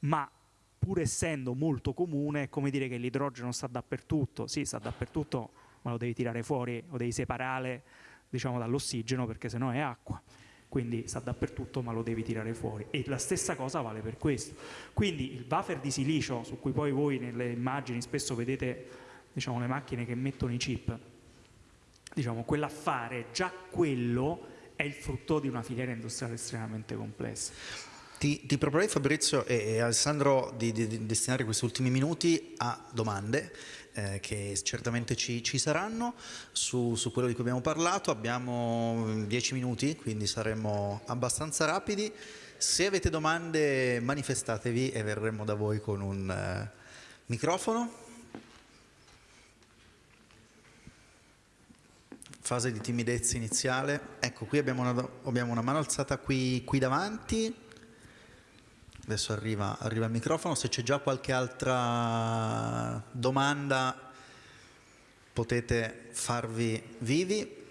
ma pur essendo molto comune è come dire che l'idrogeno sta dappertutto, sì sta dappertutto ma lo devi tirare fuori o devi separare diciamo, dall'ossigeno perché sennò è acqua. Quindi sta dappertutto ma lo devi tirare fuori. E la stessa cosa vale per questo. Quindi il buffer di silicio su cui poi voi nelle immagini spesso vedete diciamo, le macchine che mettono i chip diciamo, quell'affare, già quello è il frutto di una filiera industriale estremamente complessa. Ti, ti proporrei Fabrizio e, e Alessandro di, di, di, destinare questi ultimi minuti a domande eh, che certamente ci, ci saranno su, su, quello di cui abbiamo parlato. Abbiamo dieci minuti, quindi saremo abbastanza rapidi. Se avete domande manifestatevi e verremo da voi con un uh, microfono. Fase di timidezza iniziale. Ecco, qui abbiamo una, abbiamo una mano alzata qui, qui davanti. Adesso arriva, arriva, il microfono. Se c'è già qualche altra domanda potete farvi vivi.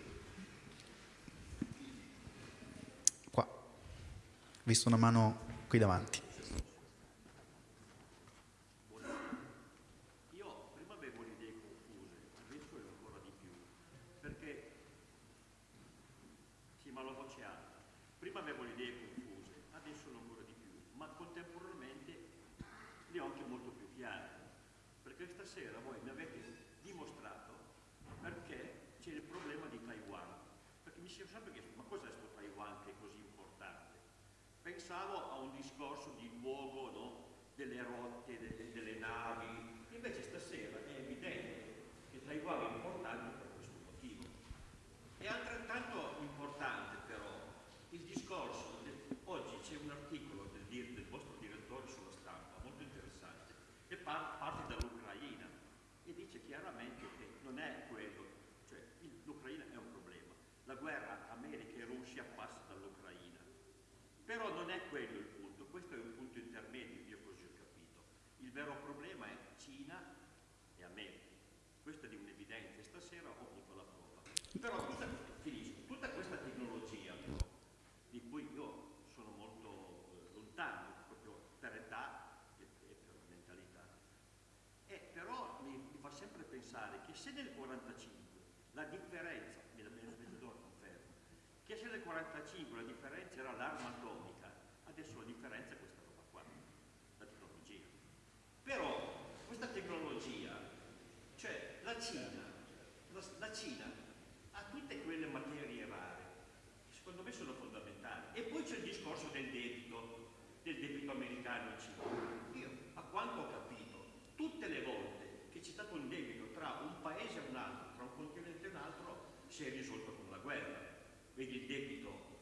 visto una mano qui davanti. Io prima avevo le idee confuse, adesso è ancora di più, perché, sì ma la voce alta, prima avevo le idee confuse, adesso sono ancora di più, ma contemporaneamente le ho anche molto più chiare, perché stasera voi mi avete dimostrato perché c'è il problema di Taiwan, perché mi si sempre chiesto ma cos'è questo Taiwan che è così importante? pensavo a un discorso di luogo no? delle rotte, delle, delle, navi, invece stasera è evidente che Taiwan è importante per questo motivo. È altrettanto importante però il discorso, del, oggi c'è un articolo del, del, vostro direttore sulla stampa, molto interessante, e par, parte dall'Ucraina e dice chiaramente che non è quello, cioè l'Ucraina è un problema, la guerra America e Russia passa però non è quello il punto, questo è un punto intermedio, io così ho capito. Il vero problema è Cina e America. Questo è di un'evidenza, stasera ho avuto la prova. Però tutta, finisco, tutta questa tecnologia però, di cui io sono molto eh, lontano, proprio per età e, e per mentalità, e però mi, mi, fa sempre pensare che se nel 45 la differenza, mi da mezz'ora confermo, che se nel 45 la differenza era l'arma atomica, adesso la differenza è questa roba qua, la tecnologia. Però questa tecnologia, cioè la Cina, la, la Cina ha tutte quelle materie rare, che secondo me sono fondamentali. E poi c'è il discorso del debito, del debito americano e cinese. Io, a quanto ho capito, tutte le volte che c'è stato un debito tra un paese e un altro, tra un continente e un altro, si è risolto con la guerra vedi il debito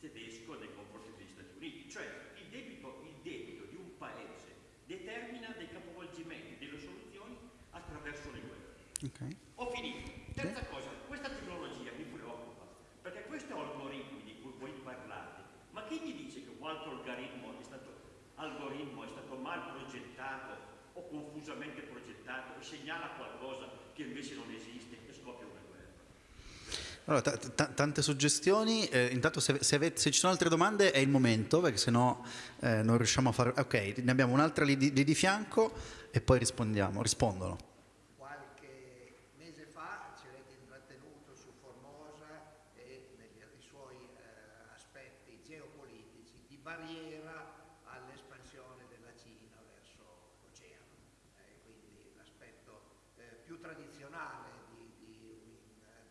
tedesco nei confronti degli Stati Uniti, cioè il debito, il debito di un paese determina dei capovolgimenti, delle soluzioni attraverso le guerre. Okay. Ho finito. Terza okay. cosa, questa tecnologia mi preoccupa, perché questi algoritmi di cui voi parlate, ma chi mi dice che un altro algoritmo è stato, algoritmo è stato mal progettato o confusamente progettato e segnala qualcosa che invece non esiste e scoppia una allora, tante suggestioni, eh, intanto se, se, se, ci sono altre domande è il momento, perché sennò eh, non riusciamo a fare... Ok, ne abbiamo un'altra lì lì di fianco e poi rispondiamo, rispondono. barriera all'espansione della Cina verso l'oceano. Eh, quindi l'aspetto eh, più tradizionale di, di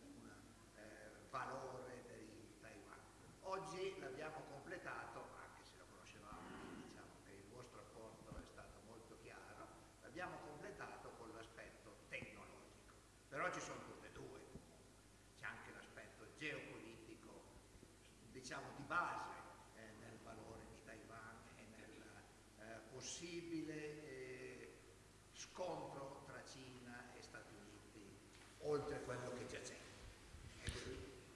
un, eh, valore il Taiwan. Oggi l'abbiamo completato, anche se lo conoscevamo, diciamo che il vostro apporto è stato molto chiaro, l'abbiamo completato con l'aspetto tecnologico. Però ci sono tutte e due, c'è anche l'aspetto geopolitico, diciamo di base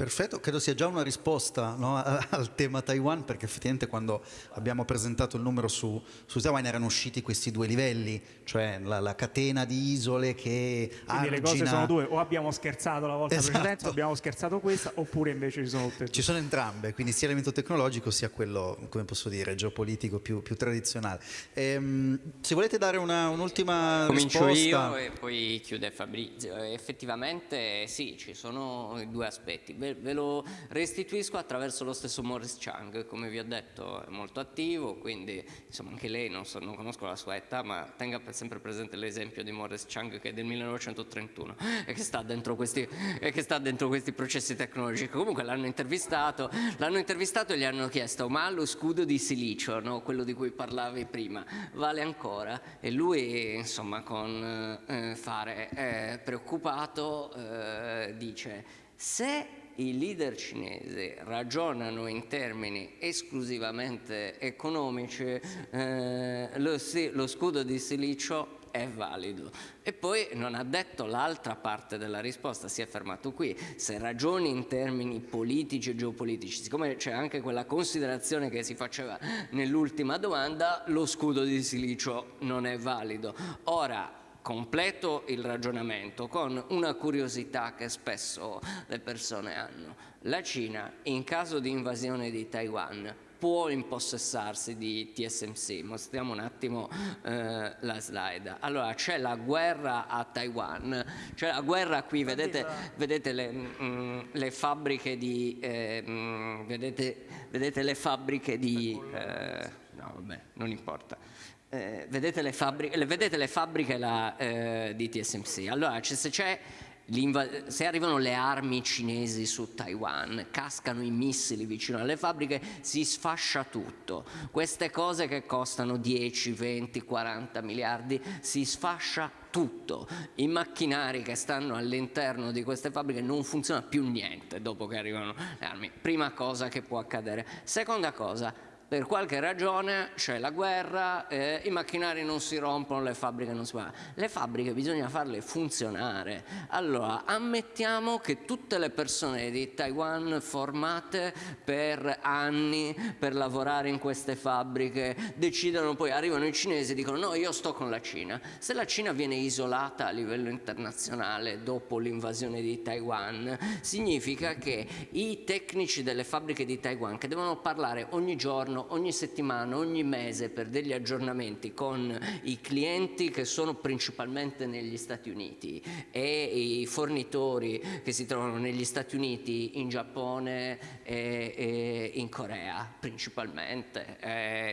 Perfetto, credo sia già una risposta no, al tema Taiwan perché effettivamente quando abbiamo presentato il numero su, su Taiwan erano usciti questi due livelli, cioè la, la catena di isole che Quindi argina... le cose sono due, o abbiamo scherzato la volta esatto. precedente, o abbiamo scherzato questa, oppure invece ci sono tutte e due. Ci sono entrambe, quindi sia l'elemento tecnologico sia quello, come posso dire, geopolitico più, più tradizionale. Ehm, se volete dare un'ultima Comincio risposta... io e poi chiude Fabrizio. Effettivamente sì, ci sono due aspetti ve, lo restituisco attraverso lo stesso Morris Chang, come vi ho detto è molto attivo, quindi insomma anche lei, non, so, non conosco la sua età, ma tenga sempre presente l'esempio di Morris Chang che è del 1931 e che sta dentro questi, sta dentro questi processi tecnologici. Comunque l'hanno intervistato, intervistato e gli hanno chiesto ma lo scudo di silicio, no? quello di cui parlavi prima, vale ancora? E lui insomma con eh, fare eh, preoccupato eh, dice se i leader cinesi ragionano in termini esclusivamente economici, eh, lo, lo scudo di silicio è valido. E poi non ha detto l'altra parte della risposta, si è fermato qui. Se ragioni in termini politici e geopolitici, siccome c'è anche quella considerazione che si faceva nell'ultima domanda, lo scudo di silicio non è valido. Ora, completo il ragionamento con una curiosità che spesso le persone hanno. La Cina, in caso di invasione di Taiwan, può impossessarsi di TSMC. Mostriamo un attimo eh, la slide. Allora, c'è la guerra a Taiwan, c'è la guerra qui, vedete, vedete le, mh, mm, le, fabbriche di... Eh, mh, mm, vedete, vedete, le fabbriche di... Eh, no, vabbè, non importa eh, vedete, le fabbriche, vedete le fabbriche la, eh, di TSMC. Allora, se, se arrivano le armi cinesi su Taiwan, cascano i missili vicino alle fabbriche, si sfascia tutto. Queste cose che costano 10, 20, 40 miliardi, si sfascia tutto. I macchinari che stanno all'interno di queste fabbriche non funziona più niente dopo che arrivano le armi. Prima cosa che può accadere. Seconda cosa, per qualche ragione c'è la guerra, eh, i macchinari non si rompono, le fabbriche non si fanno. Le fabbriche bisogna farle funzionare. Allora, ammettiamo che tutte le persone di Taiwan formate per anni per lavorare in queste fabbriche decidano poi, arrivano i cinesi e dicono no, io sto con la Cina. Se la Cina viene isolata a livello internazionale dopo l'invasione di Taiwan, significa che i tecnici delle fabbriche di Taiwan che devono parlare ogni giorno giorno, ogni settimana, ogni mese per degli aggiornamenti con i clienti che sono principalmente negli Stati Uniti e i fornitori che si trovano negli Stati Uniti, in Giappone e, e in Corea principalmente,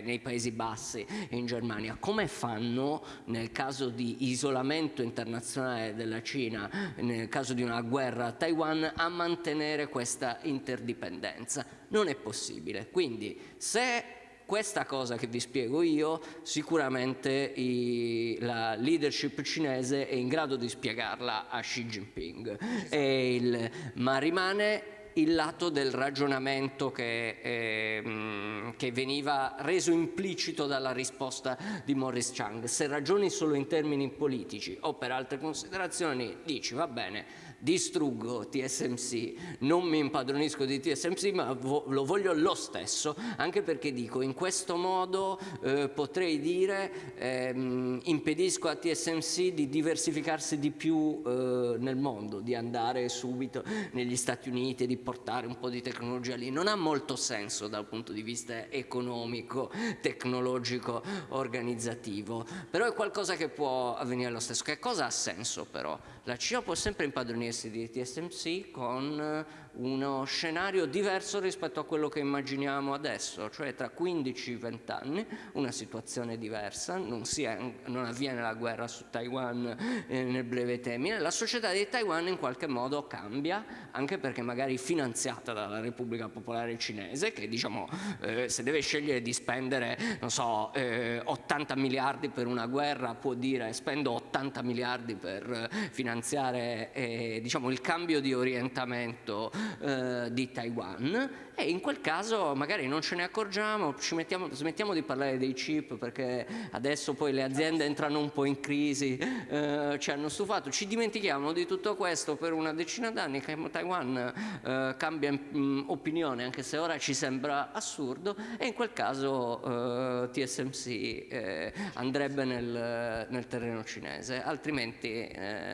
nei Paesi Bassi e in Germania. Come fanno nel caso di isolamento internazionale della Cina, nel caso di una guerra a Taiwan, a mantenere questa interdipendenza? Non è possibile. Quindi se questa cosa che vi spiego io, sicuramente i, la leadership cinese è in grado di spiegarla a Xi Jinping, il, ma rimane il lato del ragionamento che, eh, che, veniva reso implicito dalla risposta di Morris Chang. Se ragioni solo in termini politici o per altre considerazioni, dici va bene, distruggo TSMC, non mi impadronisco di TSMC, ma vo lo voglio lo stesso, anche perché dico in questo modo eh, potrei dire ehm, impedisco a TSMC di diversificarsi di più eh, nel mondo, di andare subito negli Stati Uniti e di portare un po' di tecnologia lì. Non ha molto senso dal punto di vista economico, tecnologico, organizzativo, però è qualcosa che può avvenire lo stesso. Che cosa ha senso però? La Cina può sempre impadronirsi di TSMC con uno scenario diverso rispetto a quello che immaginiamo adesso, cioè tra 15-20 anni una situazione diversa, non, è, non, avviene la guerra su Taiwan eh, nel breve termine, la società di Taiwan in qualche modo cambia, anche perché magari finanziata dalla Repubblica Popolare Cinese, che diciamo eh, se deve scegliere di spendere, non so, eh, 80 miliardi per una guerra può dire spendo 80 miliardi per finanziare eh, diciamo, il cambio di orientamento eh, di Taiwan. E in quel caso magari non ce ne accorgiamo, mettiamo, smettiamo di parlare dei chip perché adesso poi le aziende entrano un po' in crisi, eh, ci hanno stufato, ci dimentichiamo di tutto questo per una decina d'anni che Taiwan eh, cambia mh, mm, opinione anche se ora ci sembra assurdo. E in quel caso eh, TSMC eh, andrebbe nel, nel, terreno cinese, altrimenti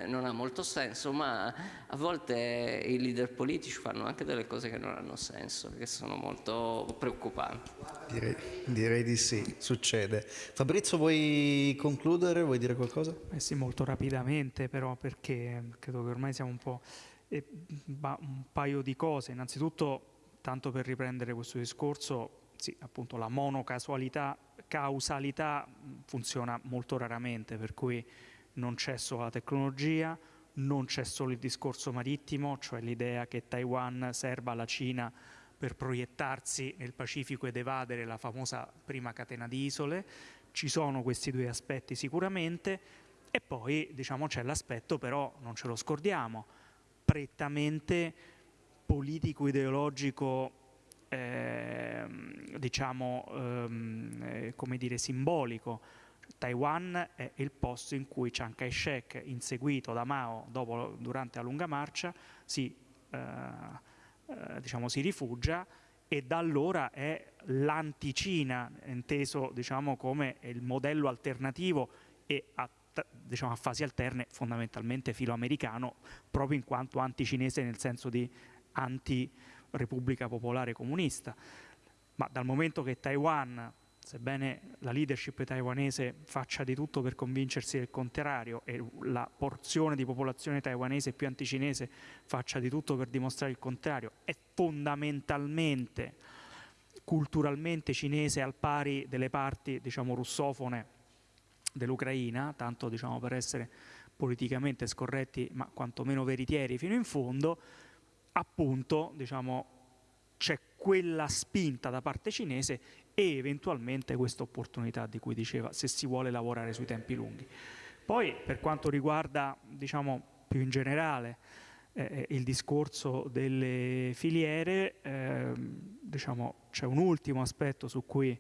non ha molto senso ma a volte i leader politici fanno anche delle cose che non hanno senso che sono molto preoccupanti. Direi, direi, di sì, succede. Fabrizio vuoi concludere, vuoi dire qualcosa? Eh sì, molto rapidamente però perché credo che ormai siamo un po' E, un paio di cose, innanzitutto, tanto per riprendere questo discorso, sì, appunto la monocasualità, causalità funziona molto raramente, per cui non c'è solo la tecnologia, non c'è solo il discorso marittimo, cioè l'idea che Taiwan serva alla Cina per proiettarsi nel Pacifico ed evadere la famosa prima catena di isole, ci sono questi due aspetti sicuramente. E poi diciamo, c'è l'aspetto però, non ce lo scordiamo, prettamente politico-ideologico eh, diciamo ehm, eh, come dire simbolico Taiwan è il posto in cui Chiang Kai-shek, inseguito da Mao dopo, durante la lunga marcia, si, eh, eh, diciamo, si rifugia e da allora è l'anticina, inteso diciamo, come il modello alternativo e a, diciamo, a fasi alterne fondamentalmente filoamericano, proprio in quanto anticinese nel senso di anti-repubblica popolare comunista. Ma dal momento che Taiwan sebbene la leadership taiwanese faccia di tutto per convincersi del contrario e la porzione di popolazione taiwanese più anticinese faccia di tutto per dimostrare il contrario, è fondamentalmente culturalmente cinese al pari delle parti diciamo, russofone dell'Ucraina, tanto diciamo, per essere politicamente scorretti ma quantomeno veritieri fino in fondo, appunto diciamo, c'è quella spinta da parte cinese e eventualmente questa opportunità di cui diceva se si vuole lavorare sui tempi lunghi. Poi per quanto riguarda diciamo, più in generale eh, eh il discorso delle filiere, eh, diciamo, c'è un ultimo aspetto su cui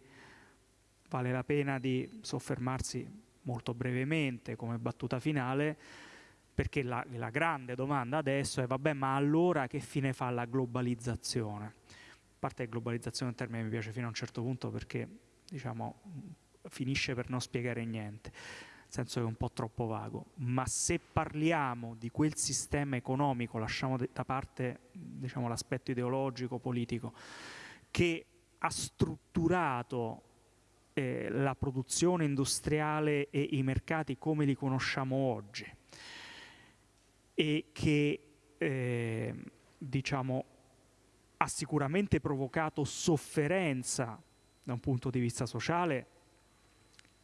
vale la pena di soffermarsi molto brevemente come battuta finale, perché la, la grande domanda adesso è vabbè ma allora che fine fa la globalizzazione? Parte globalizzazione del termine mi piace fino a un certo punto perché diciamo, finisce per non spiegare niente, nel senso che è un po' troppo vago, ma se parliamo di quel sistema economico, lasciamo da parte diciamo, l'aspetto ideologico, politico, che ha strutturato eh, la produzione industriale e i mercati come li conosciamo oggi e che eh, diciamo, ha sicuramente provocato sofferenza da un punto di vista sociale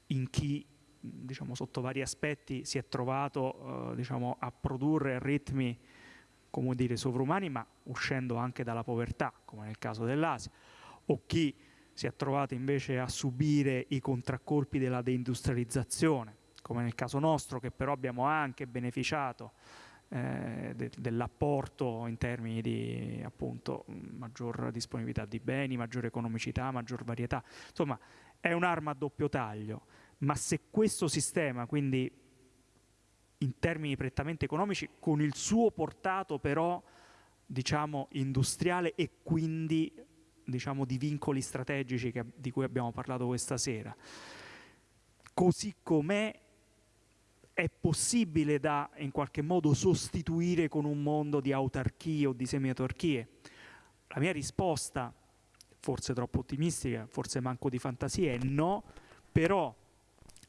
in chi diciamo, sotto vari aspetti si è trovato eh, diciamo, a produrre ritmi come dire, sovrumani ma uscendo anche dalla povertà come nel caso dell'Asia o chi si è trovato invece a subire i contraccolpi della deindustrializzazione come nel caso nostro che però abbiamo anche beneficiato eh, de, dell'apporto in termini di appunto maggior disponibilità di beni, maggiore economicità, maggior varietà. Insomma, è un'arma a doppio taglio, ma se questo sistema, quindi in termini prettamente economici, con il suo portato però diciamo industriale e quindi diciamo di vincoli strategici che, di cui abbiamo parlato questa sera, così com'è è possibile da in qualche modo sostituire con un mondo di autarchie o di semi-autarchie? La mia risposta, forse troppo ottimistica, forse manco di fantasia, è no, però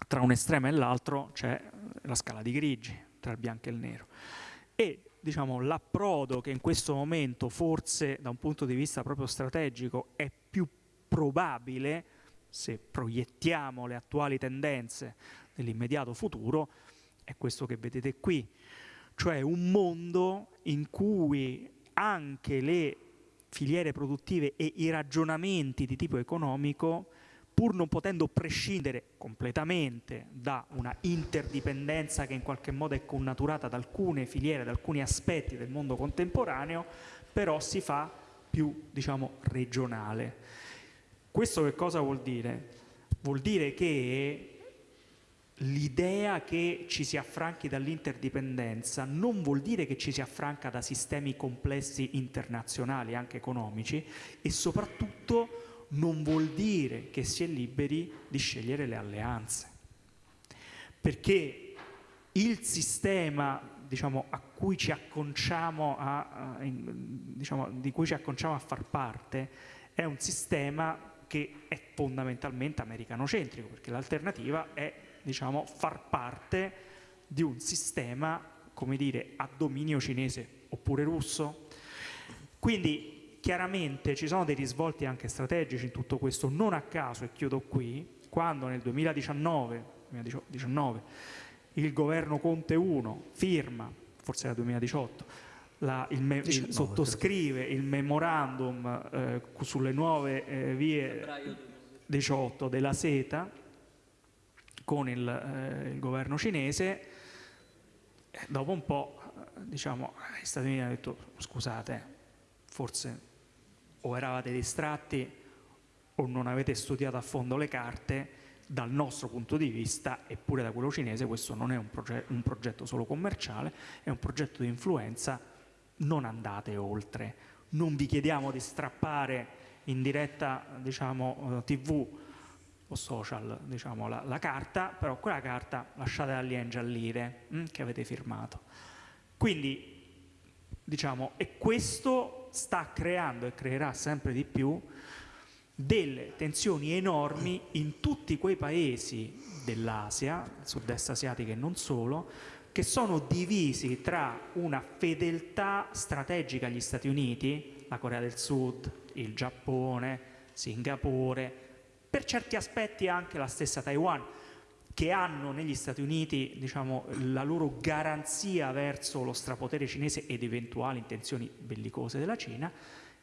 tra un estremo e l'altro c'è la scala di grigi, tra il bianco e il nero. E diciamo, l'approdo che in questo momento forse da un punto di vista proprio strategico è più probabile, se proiettiamo le attuali tendenze nell'immediato futuro, è questo che vedete qui, cioè un mondo in cui anche le filiere produttive e i ragionamenti di tipo economico, pur non potendo prescindere completamente da una interdipendenza che in qualche modo è connaturata da alcune filiere, da alcuni aspetti del mondo contemporaneo, però si fa più, diciamo, regionale. Questo che cosa vuol dire? Vuol dire che l'idea che ci si affranchi dall'interdipendenza non vuol dire che ci si affranca da sistemi complessi internazionali, anche economici, e soprattutto non vuol dire che si è liberi di scegliere le alleanze. Perché il sistema diciamo, a cui ci acconciamo a, a, diciamo, di cui ci acconciamo a far parte è un sistema che è fondamentalmente americanocentrico, perché l'alternativa è diciamo, far parte di un sistema come dire, a dominio cinese oppure russo. Quindi chiaramente ci sono dei risvolti anche strategici in tutto questo, non a caso, e chiudo qui, quando nel 2019, 2019 il governo Conte 1 firma, forse era 2018, la, il me, 19, il, sottoscrive il memorandum eh, sulle nuove eh, vie 18 della SETA con il, eh, il governo cinese, dopo un po' diciamo, gli Stati Uniti hanno detto scusate, forse o eravate distratti o non avete studiato a fondo le carte, dal nostro punto di vista, eppure da quello cinese, questo non è un, proge un progetto solo commerciale, è un progetto di influenza, non andate oltre. Non vi chiediamo di strappare in diretta diciamo, eh, tv o social diciamo, la, la, carta, però quella carta lasciatela lì a ingiallire hm, che avete firmato. Quindi, diciamo, e questo sta creando e creerà sempre di più delle tensioni enormi in tutti quei paesi dell'Asia, sud-est asiatica e non solo, che sono divisi tra una fedeltà strategica agli Stati Uniti, la Corea del Sud, il Giappone, Singapore, per certi aspetti anche la stessa Taiwan, che hanno negli Stati Uniti diciamo, la loro garanzia verso lo strapotere cinese ed eventuali intenzioni bellicose della Cina,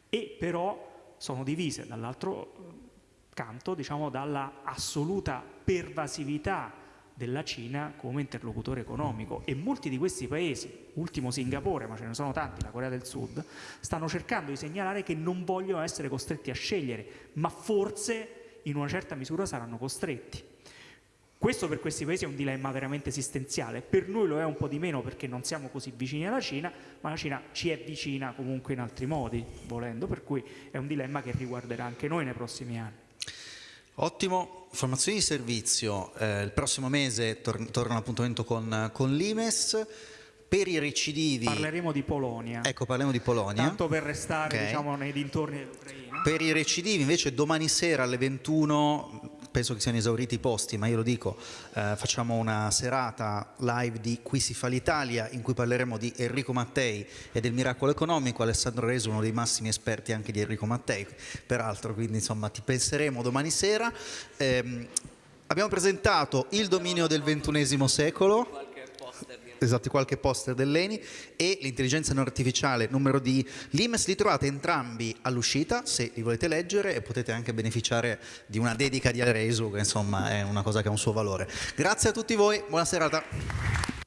e però sono divise dall'altro eh, canto diciamo, dalla assoluta pervasività della Cina come interlocutore economico. E molti di questi paesi, ultimo Singapore, ma ce ne sono tanti, la Corea del Sud, stanno cercando di segnalare che non vogliono essere costretti a scegliere, ma forse in una certa misura saranno costretti. Questo per questi paesi è un dilemma veramente esistenziale, per noi lo è un po' di meno perché non siamo così vicini alla Cina, ma la Cina ci è vicina comunque in altri modi, volendo, per cui è un dilemma che riguarderà anche noi nei prossimi anni. Ottimo, formazioni di servizio, eh, il prossimo mese tor torna l'appuntamento con, con l'Imes, per i recidivi... Parleremo di Polonia. Ecco, parliamo di Polonia. Tanto per restare okay. diciamo, nei dintorni dell'Ucraina. Per i recidivi invece domani sera alle 21 penso che siano esauriti i posti, ma io lo dico, eh, facciamo una serata live di Qui si fa l'Italia in cui parleremo di Enrico Mattei e del miracolo economico, Alessandro Reso uno dei massimi esperti anche di Enrico Mattei, peraltro, quindi insomma ti penseremo domani sera. Eh, abbiamo presentato il dominio del ventunesimo secolo, esatto, qualche poster dell'ENI e l'intelligenza non artificiale numero di l'IMES li trovate entrambi all'uscita se li volete leggere e potete anche beneficiare di una dedica di Aresu che insomma è una cosa che ha un suo valore. Grazie a tutti voi, buona serata.